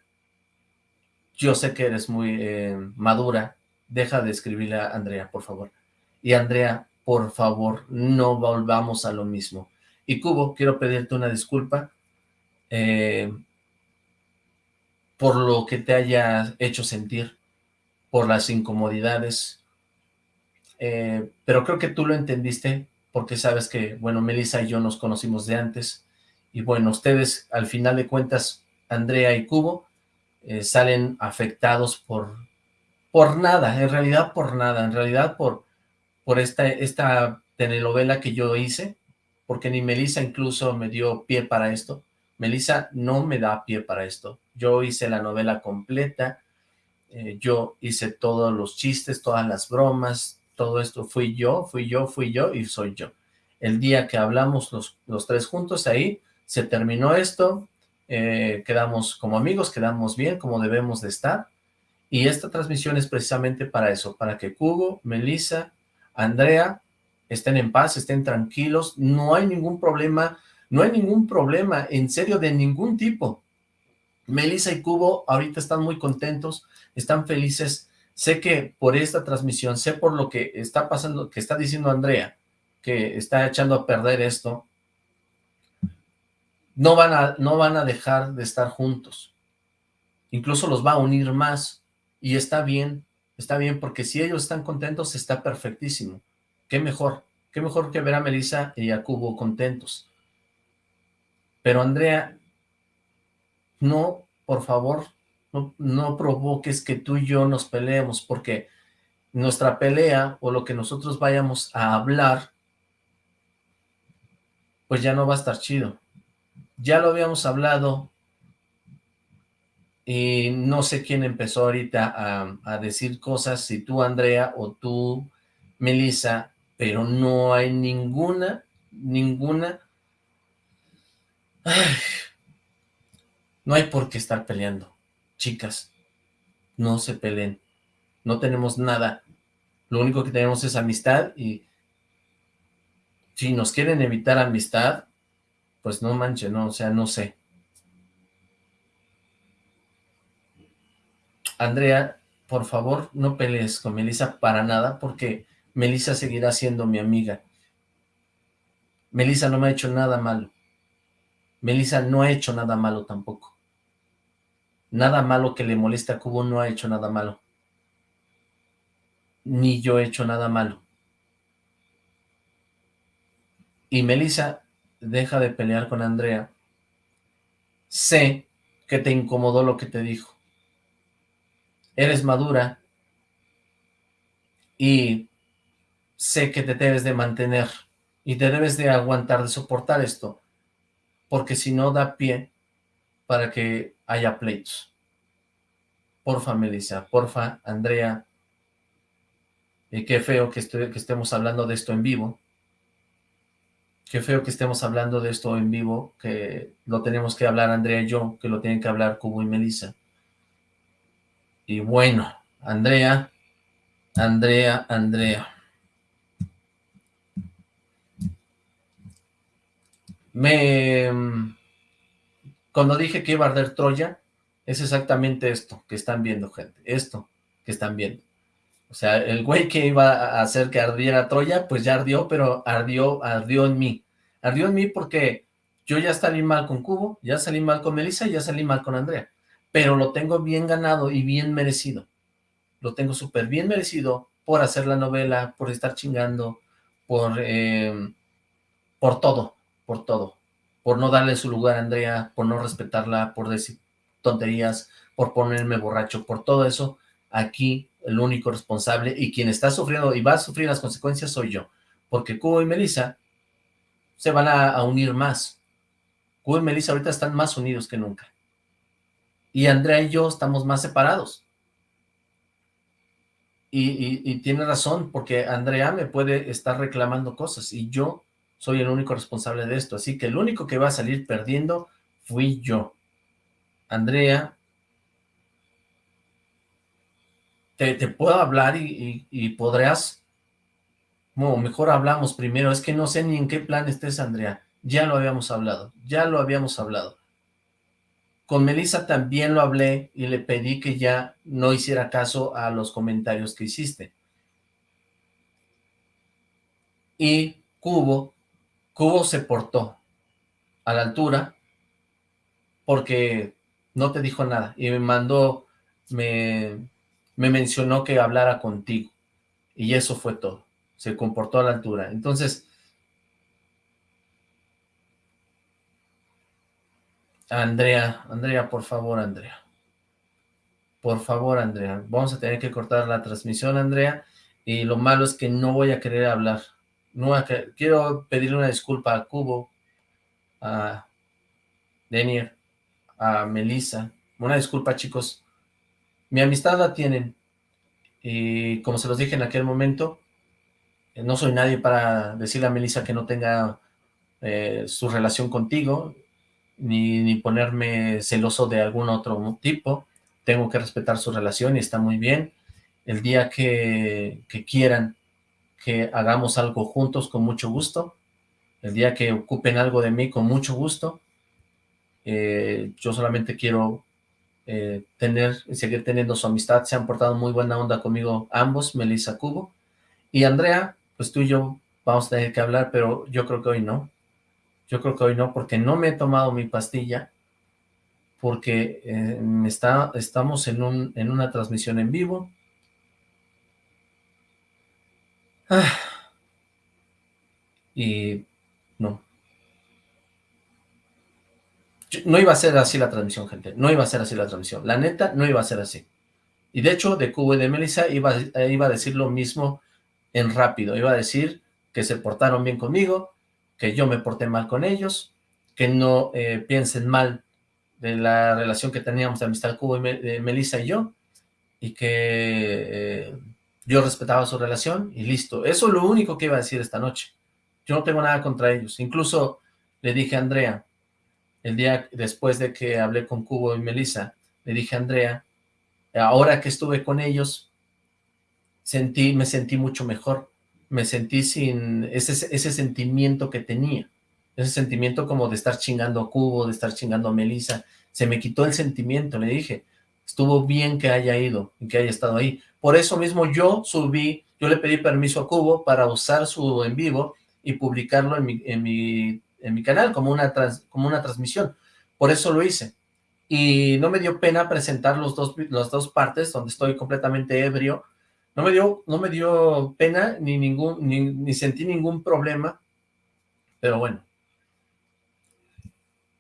yo sé que eres muy eh, madura, deja de escribirle a Andrea, por favor. Y Andrea, por favor, no volvamos a lo mismo. Y Cubo, quiero pedirte una disculpa eh, por lo que te haya hecho sentir, por las incomodidades, eh, pero creo que tú lo entendiste porque sabes que, bueno, Melissa y yo nos conocimos de antes, y bueno, ustedes, al final de cuentas, Andrea y Cubo, eh, salen afectados por, por nada, en realidad por nada, en realidad por, por esta, esta telenovela que yo hice, porque ni Melissa incluso me dio pie para esto. Melissa no me da pie para esto. Yo hice la novela completa, eh, yo hice todos los chistes, todas las bromas, todo esto fui yo, fui yo, fui yo y soy yo. El día que hablamos los, los tres juntos ahí, se terminó esto, eh, quedamos como amigos, quedamos bien, como debemos de estar, y esta transmisión es precisamente para eso, para que Cubo, Melissa, Andrea estén en paz, estén tranquilos, no hay ningún problema, no hay ningún problema, en serio, de ningún tipo. Melissa y Cubo ahorita están muy contentos, están felices, sé que por esta transmisión, sé por lo que está pasando, que está diciendo Andrea, que está echando a perder esto, no van a, no van a dejar de estar juntos. Incluso los va a unir más. Y está bien, está bien, porque si ellos están contentos, está perfectísimo. Qué mejor, qué mejor que ver a Melissa y a Cubo contentos. Pero Andrea, no, por favor, no, provoques que tú y yo nos peleemos, porque nuestra pelea o lo que nosotros vayamos a hablar, pues ya no va a estar chido. Ya lo habíamos hablado y no sé quién empezó ahorita a, a decir cosas, si tú Andrea o tú Melissa, pero no hay ninguna, ninguna... no hay por qué estar peleando chicas, no se peleen, no tenemos nada, lo único que tenemos es amistad y si nos quieren evitar amistad, pues no manche, no, o sea, no sé. Andrea, por favor, no pelees con Melissa para nada, porque Melissa seguirá siendo mi amiga. Melissa no me ha hecho nada malo. Melissa no ha hecho nada malo tampoco. Nada malo que le moleste a Cubo no ha hecho nada malo. Ni yo he hecho nada malo. Y Melissa, deja de pelear con Andrea. Sé que te incomodó lo que te dijo. Eres madura y sé que te debes de mantener y te debes de aguantar, de soportar esto, porque si no da pie para que haya pleitos. Porfa, Melissa, porfa, Andrea. Y qué feo que, que estemos hablando de esto en vivo. Qué feo que estemos hablando de esto en vivo, que lo tenemos que hablar Andrea y yo, que lo tienen que hablar Cubo y Melissa. Y bueno, Andrea, Andrea, Andrea. Me cuando dije que iba a arder Troya, es exactamente esto que están viendo, gente. Esto que están viendo. O sea, el güey que iba a hacer que ardiera Troya, pues ya ardió, pero ardió, ardió en mí. Ardió en mí porque yo ya salí mal con Cubo, ya salí mal con Melissa ya salí mal con Andrea. Pero lo tengo bien ganado y bien merecido. Lo tengo súper bien merecido por hacer la novela, por estar chingando, por, eh, por todo, por todo por no darle su lugar a Andrea, por no respetarla, por decir tonterías, por ponerme borracho, por todo eso, aquí el único responsable y quien está sufriendo y va a sufrir las consecuencias soy yo, porque Cubo y Melissa se van a, unir más. Cubo y Melissa ahorita están más unidos que nunca. Y Andrea y yo estamos más separados. y, tiene razón, porque Andrea me puede estar reclamando cosas y yo soy el único responsable de esto. Así que el único que va a salir perdiendo fui yo. Andrea, te, puedo hablar y, podrás, no, mejor hablamos primero, es que no sé ni en qué plan estés, Andrea. Ya lo habíamos hablado, ya lo habíamos hablado. Con Melissa también lo hablé y le pedí que ya no hiciera caso a los comentarios que hiciste. Y Cubo, Cubo se portó a la altura porque no te dijo nada y me mandó, me, me mencionó que hablara contigo y eso fue todo. Se comportó a la altura. Entonces, Andrea, Andrea, por favor, Andrea. Por favor, Andrea. Vamos a tener que cortar la transmisión, Andrea. Y lo malo es que no voy a querer hablar. Quiero pedirle una disculpa a Cubo, a Denier, a Melissa. Una disculpa, chicos. Mi amistad la tienen. Y como se los dije en aquel momento, no soy nadie para decirle a Melissa que no tenga eh, su relación contigo ni, ponerme celoso de algún otro tipo. Tengo que respetar su relación y está muy bien. El día que, quieran que hagamos algo juntos, con mucho gusto. El día que ocupen algo de mí, con mucho gusto. Eh, yo solamente quiero eh, tener y seguir teniendo su amistad. Se han portado muy buena onda conmigo ambos, Melissa Cubo. Y Andrea, pues tú y yo vamos a tener que hablar, pero yo creo que hoy no. Yo creo que hoy no, porque no me he tomado mi pastilla, porque eh, está, estamos en, un, en una transmisión en vivo. Ah. y no. no iba a ser así la transmisión, gente. No iba a ser así la transmisión. La neta, no iba a ser así. Y de hecho, de Cubo y de Melissa iba, iba a decir lo mismo en rápido. Iba a decir que se portaron bien conmigo, que yo me porté mal con ellos, que no eh, piensen mal de la relación que teníamos de amistad Cubo y Melissa y yo, y que eh, yo respetaba su relación, y listo. Eso es lo único que iba a decir esta noche. Yo no tengo nada contra ellos. Incluso le dije a Andrea, el día después de que hablé con Cubo y Melissa, le dije a Andrea, ahora que estuve con ellos, sentí, me sentí mucho mejor, me sentí sin ese, ese sentimiento que tenía, ese sentimiento como de estar chingando a Cubo, de estar chingando a Melissa, se me quitó el sentimiento, le dije, estuvo bien que haya ido y que haya estado ahí. Por eso mismo yo subí, yo le pedí permiso a Cubo para usar su en vivo y publicarlo en mi, en mi, en mi canal como una, como una transmisión. Por eso lo hice. Y no me dio pena presentar los dos, las dos partes donde estoy completamente ebrio no me dio, no me dio pena ni, ningún, ni, sentí ningún problema, pero bueno.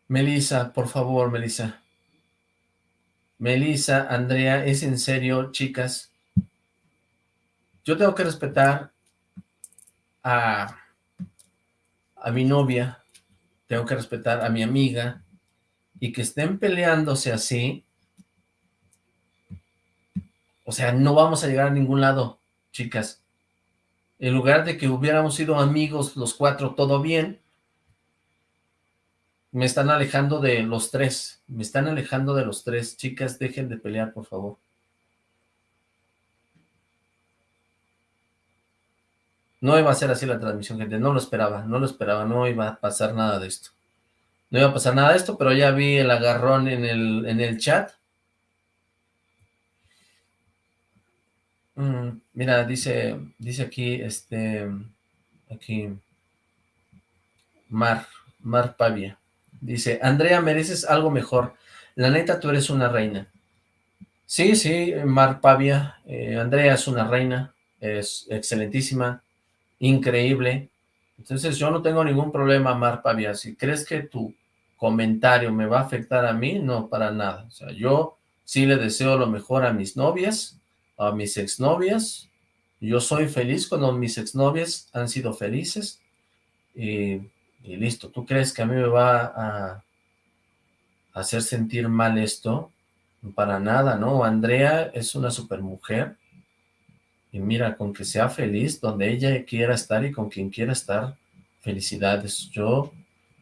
Melissa, por favor, Melissa. Melissa, Andrea, es en serio, chicas. Yo tengo que respetar a, a mi novia, tengo que respetar a mi amiga, y que estén peleándose así, o sea, no vamos a llegar a ningún lado, chicas. En lugar de que hubiéramos sido amigos los cuatro, todo bien, me están alejando de los tres. Me están alejando de los tres. Chicas, dejen de pelear, por favor. No iba a ser así la transmisión, gente. No lo esperaba, no lo esperaba. No iba a pasar nada de esto. No iba a pasar nada de esto, pero ya vi el agarrón en el, en el chat. Mm, mira, dice, dice aquí, este, aquí, Mar, Mar Pavia. Dice, Andrea, mereces algo mejor. La neta, tú eres una reina. Sí, sí, Mar Pavia. Eh, Andrea es una reina. Es excelentísima. Increíble. Entonces, yo no tengo ningún problema, Mar Pavia. Si crees que tu comentario me va a afectar a mí, no, para nada. O sea, yo sí le deseo lo mejor a mis novias a mis exnovias. Yo soy feliz cuando mis exnovias han sido felices. Y, listo. ¿Tú crees que a mí me va a, hacer sentir mal esto? Para nada, ¿no? Andrea es una super mujer Y mira, con que sea feliz donde ella quiera estar y con quien quiera estar, felicidades. Yo,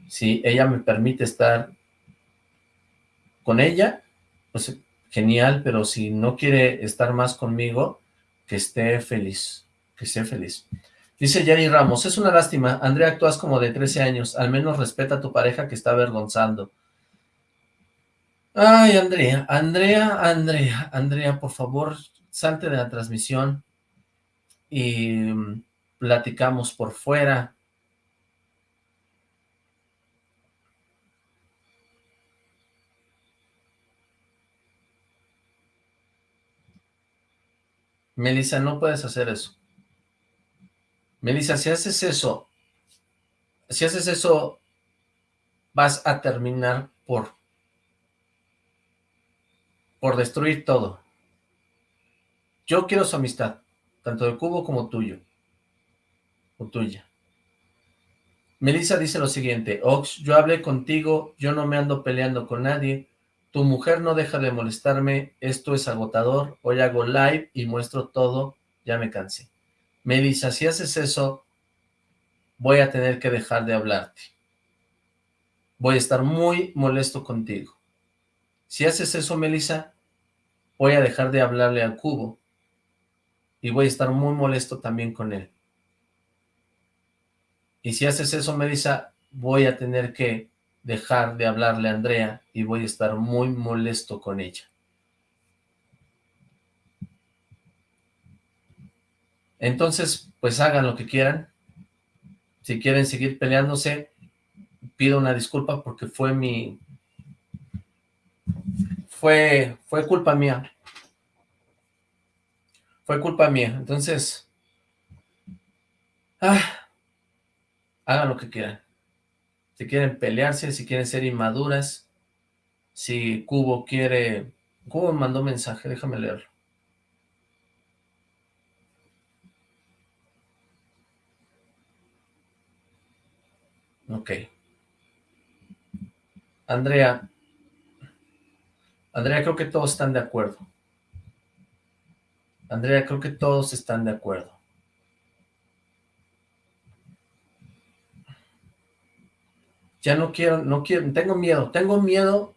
si ella me permite estar con ella, pues genial, pero si no quiere estar más conmigo, que esté feliz, que esté feliz. Dice Yari Ramos, es una lástima, Andrea actúas como de 13 años, al menos respeta a tu pareja que está avergonzando. Ay, Andrea, Andrea, Andrea, Andrea, por favor, salte de la transmisión y mm, platicamos por fuera. Melissa, no puedes hacer eso. Melissa, si haces eso, si haces eso, vas a terminar por, por destruir todo. Yo quiero su amistad, tanto de Cubo como tuyo, o tuya. Melissa dice lo siguiente, Ox, yo hablé contigo, yo no me ando peleando con nadie, tu mujer no deja de molestarme, esto es agotador, hoy hago live y muestro todo, ya me cansé. Melissa, si haces eso, voy a tener que dejar de hablarte. Voy a estar muy molesto contigo. Si haces eso, Melissa, voy a dejar de hablarle al cubo. Y voy a estar muy molesto también con él. Y si haces eso, Melissa, voy a tener que dejar de hablarle a Andrea y voy a estar muy molesto con ella. Entonces, pues hagan lo que quieran. Si quieren seguir peleándose, pido una disculpa porque fue mi... Fue, fue culpa mía. Fue culpa mía. Entonces, ah, hagan lo que quieran si quieren pelearse, si quieren ser inmaduras, si Cubo quiere... Cubo mandó mensaje, déjame leerlo. Ok. Andrea. Andrea, creo que todos están de acuerdo. Andrea, creo que todos están de acuerdo. ya no quiero, no quiero, tengo miedo, tengo miedo,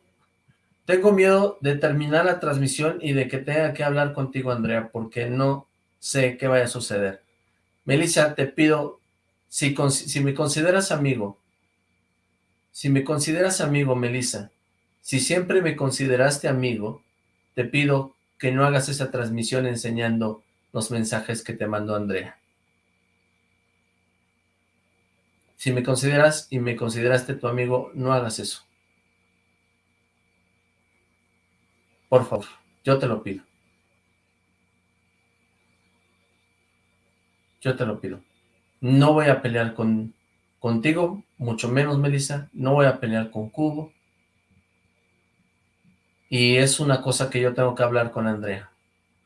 tengo miedo de terminar la transmisión y de que tenga que hablar contigo, Andrea, porque no sé qué vaya a suceder. Melissa, te pido, si, si me consideras amigo, si me consideras amigo, Melissa, si siempre me consideraste amigo, te pido que no hagas esa transmisión enseñando los mensajes que te mandó Andrea. Si me consideras y me consideraste tu amigo, no hagas eso. Por favor, yo te lo pido. Yo te lo pido. No voy a pelear con, contigo, mucho menos, Melissa. No voy a pelear con Cubo. Y es una cosa que yo tengo que hablar con Andrea.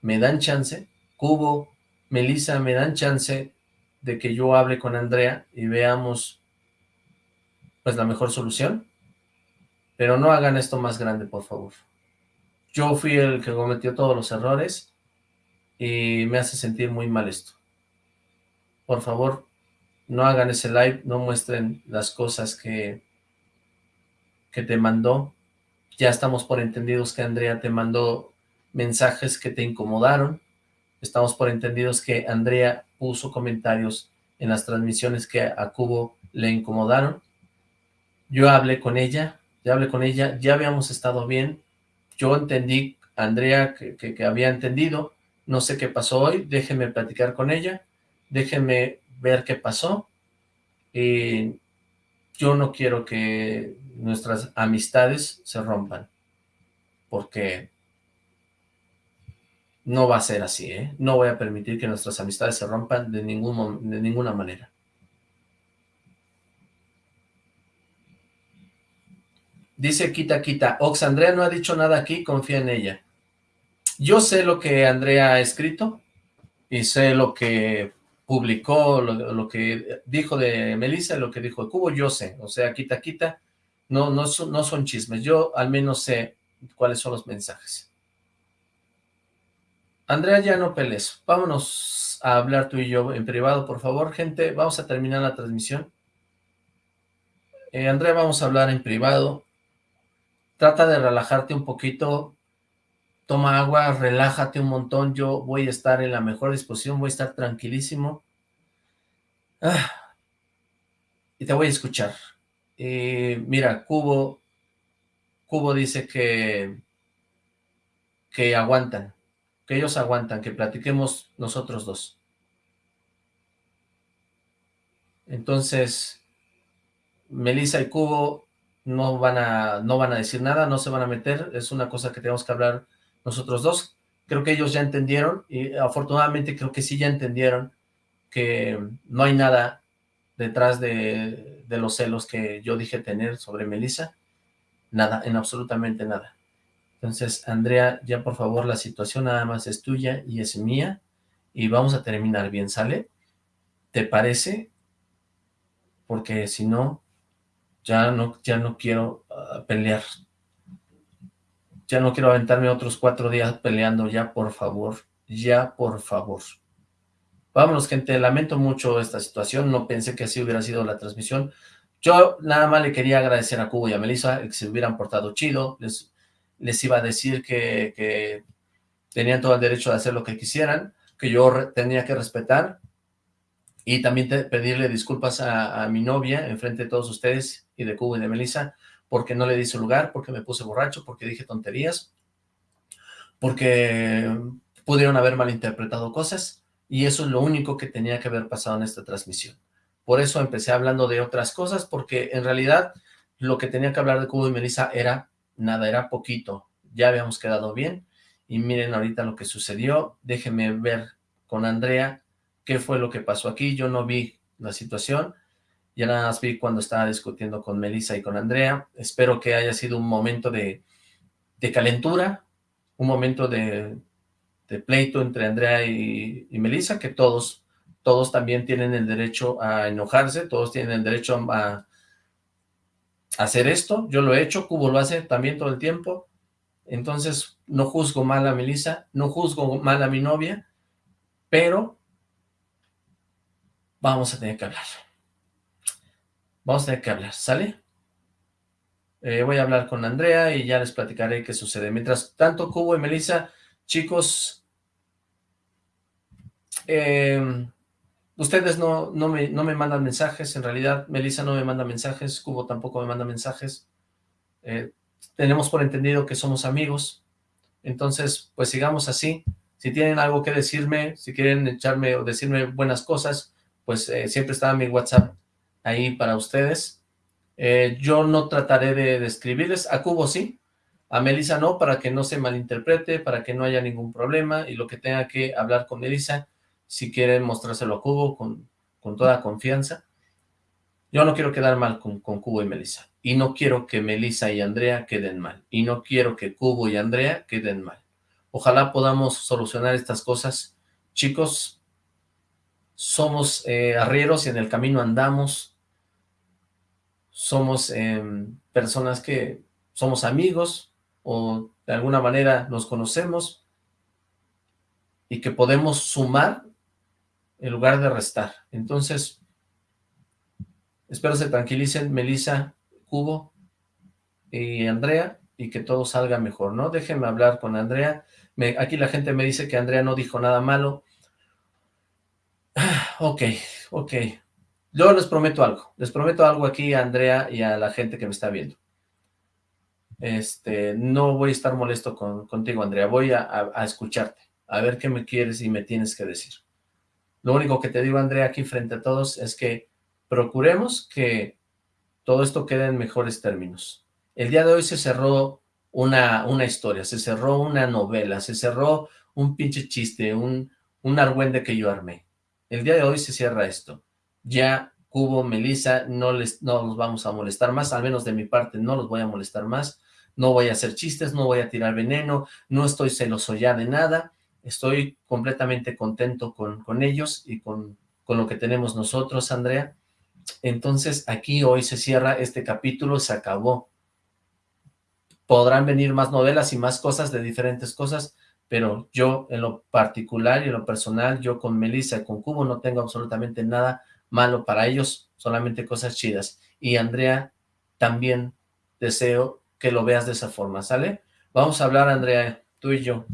¿Me dan chance? Cubo, Melissa, ¿me dan chance de que yo hable con Andrea y veamos pues la mejor solución, pero no hagan esto más grande, por favor. Yo fui el que cometió todos los errores y me hace sentir muy mal esto. Por favor, no hagan ese live, no muestren las cosas que, que te mandó. Ya estamos por entendidos que Andrea te mandó mensajes que te incomodaron. Estamos por entendidos que Andrea puso comentarios en las transmisiones que a Cubo le incomodaron. Yo hablé con ella, ya hablé con ella, ya habíamos estado bien. Yo entendí, Andrea, que, que, había entendido. No sé qué pasó hoy, déjenme platicar con ella, déjenme ver qué pasó. Y yo no quiero que nuestras amistades se rompan, porque no va a ser así, ¿eh? No voy a permitir que nuestras amistades se rompan de, ningún, de ninguna manera. Dice Quita Quita, Ox, Andrea no ha dicho nada aquí, confía en ella. Yo sé lo que Andrea ha escrito y sé lo que publicó, lo, que dijo de Melissa, lo que dijo de Cubo, yo sé. O sea, Quita Quita, no, no, no son chismes. Yo al menos sé cuáles son los mensajes. Andrea, ya no pelees. Vámonos a hablar tú y yo en privado, por favor, gente. Vamos a terminar la transmisión. Eh, Andrea, vamos a hablar en privado. Trata de relajarte un poquito. Toma agua, relájate un montón. Yo voy a estar en la mejor disposición, voy a estar tranquilísimo. Ah, y te voy a escuchar. Eh, mira, Cubo, Cubo dice que, que aguantan, que ellos aguantan, que platiquemos nosotros dos. Entonces, Melissa y Cubo no van a no van a decir nada, no se van a meter, es una cosa que tenemos que hablar nosotros dos. Creo que ellos ya entendieron y afortunadamente creo que sí ya entendieron que no hay nada detrás de, los celos que yo dije tener sobre Melissa. Nada, en absolutamente nada. Entonces, Andrea, ya por favor, la situación nada más es tuya y es mía, y vamos a terminar bien, ¿sale? ¿Te parece? Porque si no, ya no, ya no quiero ah, pelear. Ya no quiero aventarme otros cuatro días peleando, ya por favor, ya por favor. Vámonos, gente, lamento mucho esta situación, no pensé que así hubiera sido la transmisión. Yo nada más le quería agradecer a Cubo y a Melissa que se hubieran portado chido, les, les iba a decir que, que tenían todo el derecho de hacer lo que quisieran, que yo tenía que respetar, y también pedirle disculpas a, mi novia en frente de todos ustedes y de Cubo y de Melissa, porque no le di su lugar, porque me puse borracho, porque dije tonterías, porque pudieron haber malinterpretado cosas, y eso es lo único que tenía que haber pasado en esta transmisión. Por eso empecé hablando de otras cosas, porque en realidad lo que tenía que hablar de Cubo y Melissa era nada, era poquito. Ya habíamos quedado bien, y miren ahorita lo que sucedió. Déjenme ver con Andrea qué fue lo que pasó aquí. Yo no vi la situación, ya nada más vi cuando estaba discutiendo con Melissa y con Andrea. Espero que haya sido un momento de, calentura, un momento de, de pleito entre Andrea y, y, Melissa, que todos, todos también tienen el derecho a enojarse, todos tienen el derecho a, a hacer esto. Yo lo he hecho, Cubo lo hace también todo el tiempo. Entonces, no juzgo mal a Melissa, no juzgo mal a mi novia, pero vamos a tener que hablar. Vamos a tener que hablar, ¿sale? Eh, voy a hablar con Andrea y ya les platicaré qué sucede. Mientras tanto, Cubo y Melissa, chicos, eh, ustedes no, no, me, no me mandan mensajes, en realidad Melissa no me manda mensajes, Cubo tampoco me manda mensajes. Eh, tenemos por entendido que somos amigos, entonces pues sigamos así. Si tienen algo que decirme, si quieren echarme o decirme buenas cosas, pues eh, siempre está mi WhatsApp ahí para ustedes. Eh, yo no trataré de, de, escribirles, a Cubo sí, a Melissa no, para que no se malinterprete, para que no haya ningún problema, y lo que tenga que hablar con Melissa, si quieren mostrárselo a Cubo con, con toda confianza. Yo no quiero quedar mal con, con Cubo y Melissa, y no quiero que Melissa y Andrea queden mal, y no quiero que Cubo y Andrea queden mal. Ojalá podamos solucionar estas cosas. Chicos, somos eh, arrieros y en el camino andamos, somos eh, personas que somos amigos o de alguna manera nos conocemos y que podemos sumar en lugar de restar. Entonces, espero se tranquilicen Melissa, Cubo y Andrea y que todo salga mejor, ¿no? Déjenme hablar con Andrea. Aquí la gente me dice que Andrea no dijo nada malo. [SIGHS] Ok, ok. Yo les prometo algo. Les prometo algo aquí a Andrea y a la gente que me está viendo. Este, no voy a estar molesto con, contigo, Andrea. Voy a, escucharte, a ver qué me quieres y me tienes que decir. Lo único que te digo, Andrea, aquí frente a todos, es que procuremos que todo esto quede en mejores términos. El día de hoy se cerró una, una historia, se cerró una novela, se cerró un pinche chiste, un, un argüende que yo armé. El día de hoy se cierra esto. Ya Cubo, Melissa, no les no los vamos a molestar más, al menos de mi parte no los voy a molestar más, no voy a hacer chistes, no voy a tirar veneno, no estoy celoso ya de nada, estoy completamente contento con, con ellos y con, con lo que tenemos nosotros, Andrea. Entonces aquí hoy se cierra este capítulo, se acabó. Podrán venir más novelas y más cosas de diferentes cosas, pero yo en lo particular y en lo personal, yo con Melissa y con Cubo no tengo absolutamente nada malo para ellos, solamente cosas chidas. Y Andrea, también deseo que lo veas de esa forma, ¿sale? Vamos a hablar, Andrea, tú y yo.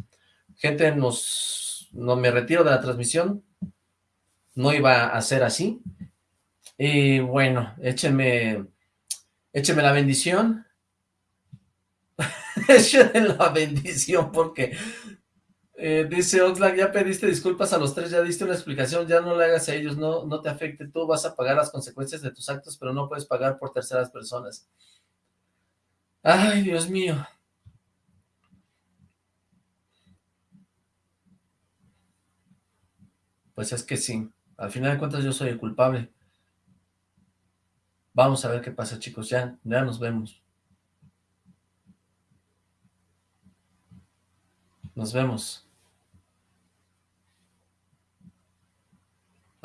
Gente, nos, no me retiro de la transmisión, no iba a ser así. Y bueno, échenme, échenme la bendición. [LAUGHS] échenme la bendición porque eh, dice Oxlack, ya pediste disculpas a los tres, ya diste una explicación, ya no le hagas a ellos, no, no te afecte, tú vas a pagar las consecuencias de tus actos, pero no puedes pagar por terceras personas. Ay, Dios mío. Pues es que sí, al final de cuentas yo soy el culpable. Vamos a ver qué pasa, chicos, ya, ya nos vemos. Nos vemos.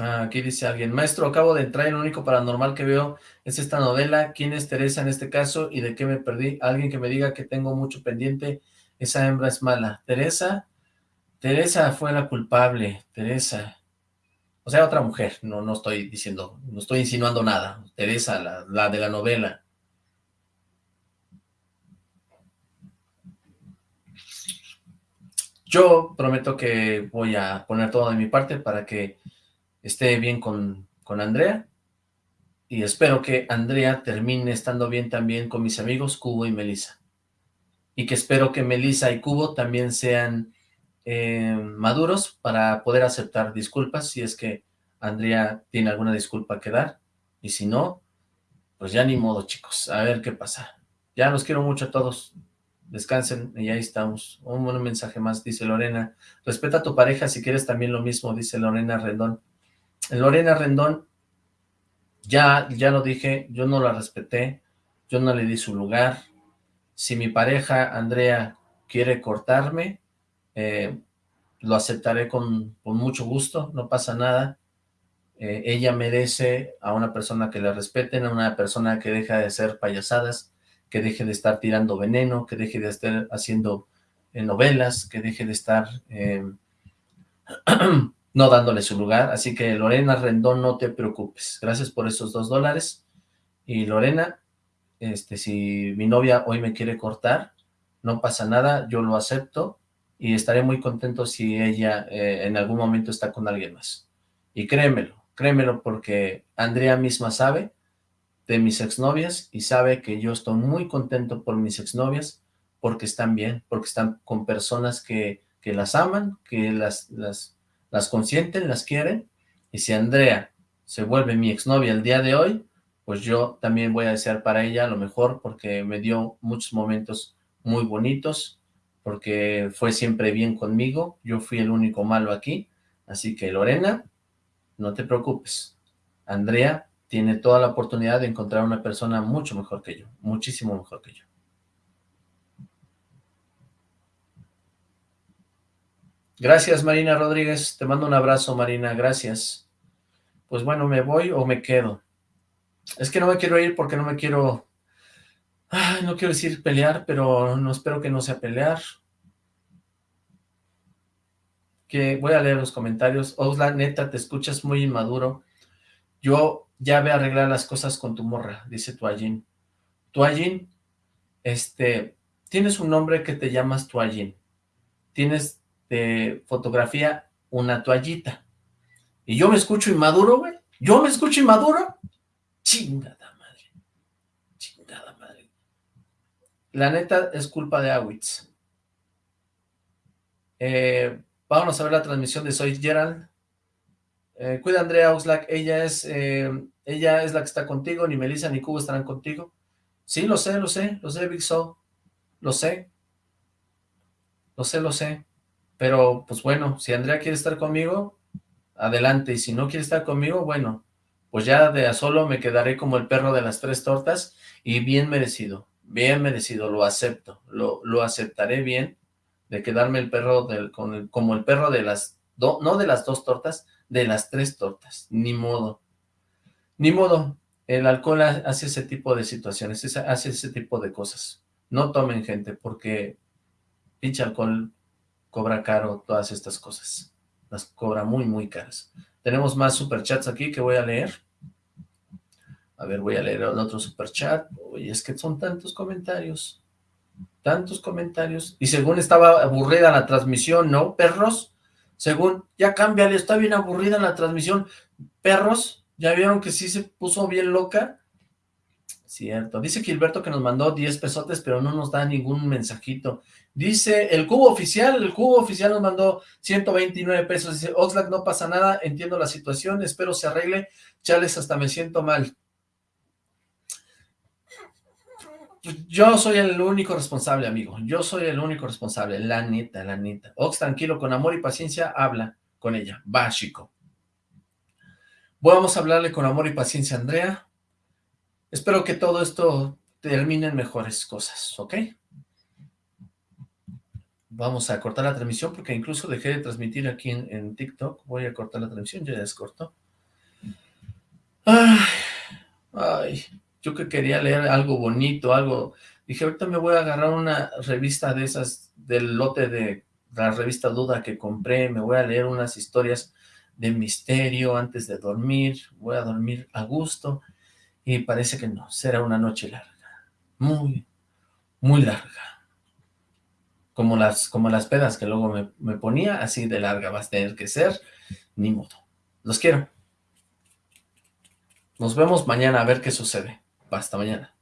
Ah, aquí dice alguien, maestro, acabo de entrar y lo único paranormal que veo es esta novela. ¿Quién es Teresa en este caso y de qué me perdí? Alguien que me diga que tengo mucho pendiente, esa hembra es mala. Teresa, Teresa fue la culpable, Teresa. O sea, otra mujer, no, no estoy diciendo, no estoy insinuando nada. Teresa, la, la de la novela. Yo prometo que voy a poner todo de mi parte para que esté bien con, con Andrea y espero que Andrea termine estando bien también con mis amigos Cubo y Melissa. Y que espero que Melissa y Cubo también sean eh, maduros para poder aceptar disculpas si es que Andrea tiene alguna disculpa que dar. Y si no, pues ya ni modo, chicos. A ver qué pasa. Ya los quiero mucho a todos. Descansen y ahí estamos. Un buen mensaje más, dice Lorena. Respeta a tu pareja si quieres también lo mismo, dice Lorena Rendón. Lorena Rendón, ya, ya lo dije, yo no la respeté, yo no le di su lugar. Si mi pareja, Andrea, quiere cortarme, eh, lo aceptaré con, mucho gusto, no pasa nada. Eh, ella merece a una persona que la respeten, a una persona que deje de hacer payasadas, que deje de estar tirando veneno, que deje de estar haciendo eh, novelas, que deje de estar [CLEARS THROAT] no dándole su lugar. Así que Lorena Rendón, no te preocupes. Gracias por esos dos dólares. Y Lorena, este, si mi novia hoy me quiere cortar, no pasa nada, yo lo acepto y estaré muy contento si ella eh, en algún momento está con alguien más. Y créemelo, créemelo porque Andrea misma sabe de mis exnovias y sabe que yo estoy muy contento por mis exnovias porque están bien, porque están con personas que, que las aman, que las, las las consienten, las quieren, y si Andrea se vuelve mi exnovia el día de hoy, pues yo también voy a desear para ella lo mejor, porque me dio muchos momentos muy bonitos, porque fue siempre bien conmigo, yo fui el único malo aquí, así que Lorena, no te preocupes, Andrea tiene toda la oportunidad de encontrar una persona mucho mejor que yo, muchísimo mejor que yo. Gracias, Marina Rodríguez. Te mando un abrazo, Marina. Gracias. Pues bueno, ¿me voy o me quedo? Es que no me quiero ir porque no me quiero... Ay, no quiero decir pelear, pero no espero que no sea pelear. Que voy a leer los comentarios. Osla, neta, te escuchas muy inmaduro. Yo ya voy a arreglar las cosas con tu morra, dice Tuallín. Tuallín, este, tienes un nombre que te llamas Tuallín. Tienes de fotografía una toallita. Y yo me escucho inmaduro, güey. Yo me escucho inmaduro. Chingada madre. Chingada madre. La neta es culpa de Awitz. Eh, vámonos a ver la transmisión de Soy Gerald. Eh, cuida Andrea Oxlack, ella es, eh, ella es la que está contigo, ni Melissa ni Cubo estarán contigo. Sí, lo sé, lo sé, lo sé, Big So. Lo sé. Lo sé, lo sé. Pero, pues bueno, si Andrea quiere estar conmigo, adelante. Y si no quiere estar conmigo, bueno, pues ya de a solo me quedaré como el perro de las tres tortas y bien merecido, bien merecido, lo acepto, lo, lo aceptaré bien de quedarme el perro del, con como el perro de las, dos, no de las dos tortas, de las tres tortas, ni modo, ni modo, el alcohol hace ese tipo de situaciones, hace ese tipo de cosas, no tomen gente, porque pinche alcohol cobra caro todas estas cosas. Las cobra muy, muy caras. Tenemos más superchats aquí que voy a leer. A ver, voy a leer el otro superchat. Uy, es que son tantos comentarios. Tantos comentarios. Y según estaba aburrida la transmisión, ¿no, perros? Según, ya cámbiale, está bien aburrida la transmisión. Perros, ¿ya vieron que sí se puso bien loca? Cierto. Dice Gilberto que nos mandó 10 pesotes, pero no nos da ningún mensajito. Dice, el cubo oficial, el cubo oficial nos mandó 129 pesos. Dice, Oxlack, no pasa nada, entiendo la situación, espero se arregle. Chales, hasta me siento mal. Yo soy el único responsable, amigo. Yo soy el único responsable, la neta, la neta. Ox, tranquilo, con amor y paciencia, habla con ella. Va, chico. Vamos a hablarle con amor y paciencia Andrea. Espero que todo esto termine en mejores cosas, ¿ok? Vamos a cortar la transmisión porque incluso dejé de transmitir aquí en, TikTok. Voy a cortar la transmisión, ya descortó. Ay, ay, yo que quería leer algo bonito, algo... Dije, ahorita me voy a agarrar una revista de esas, del lote de la revista Duda que compré, me voy a leer unas historias de misterio antes de dormir, voy a dormir a gusto, y parece que no, será una noche larga, muy, muy larga. Como las, como las pedas que luego me, me ponía, así de larga vas a tener que ser, ni modo. Los quiero. Nos vemos mañana a ver qué sucede. Hasta mañana.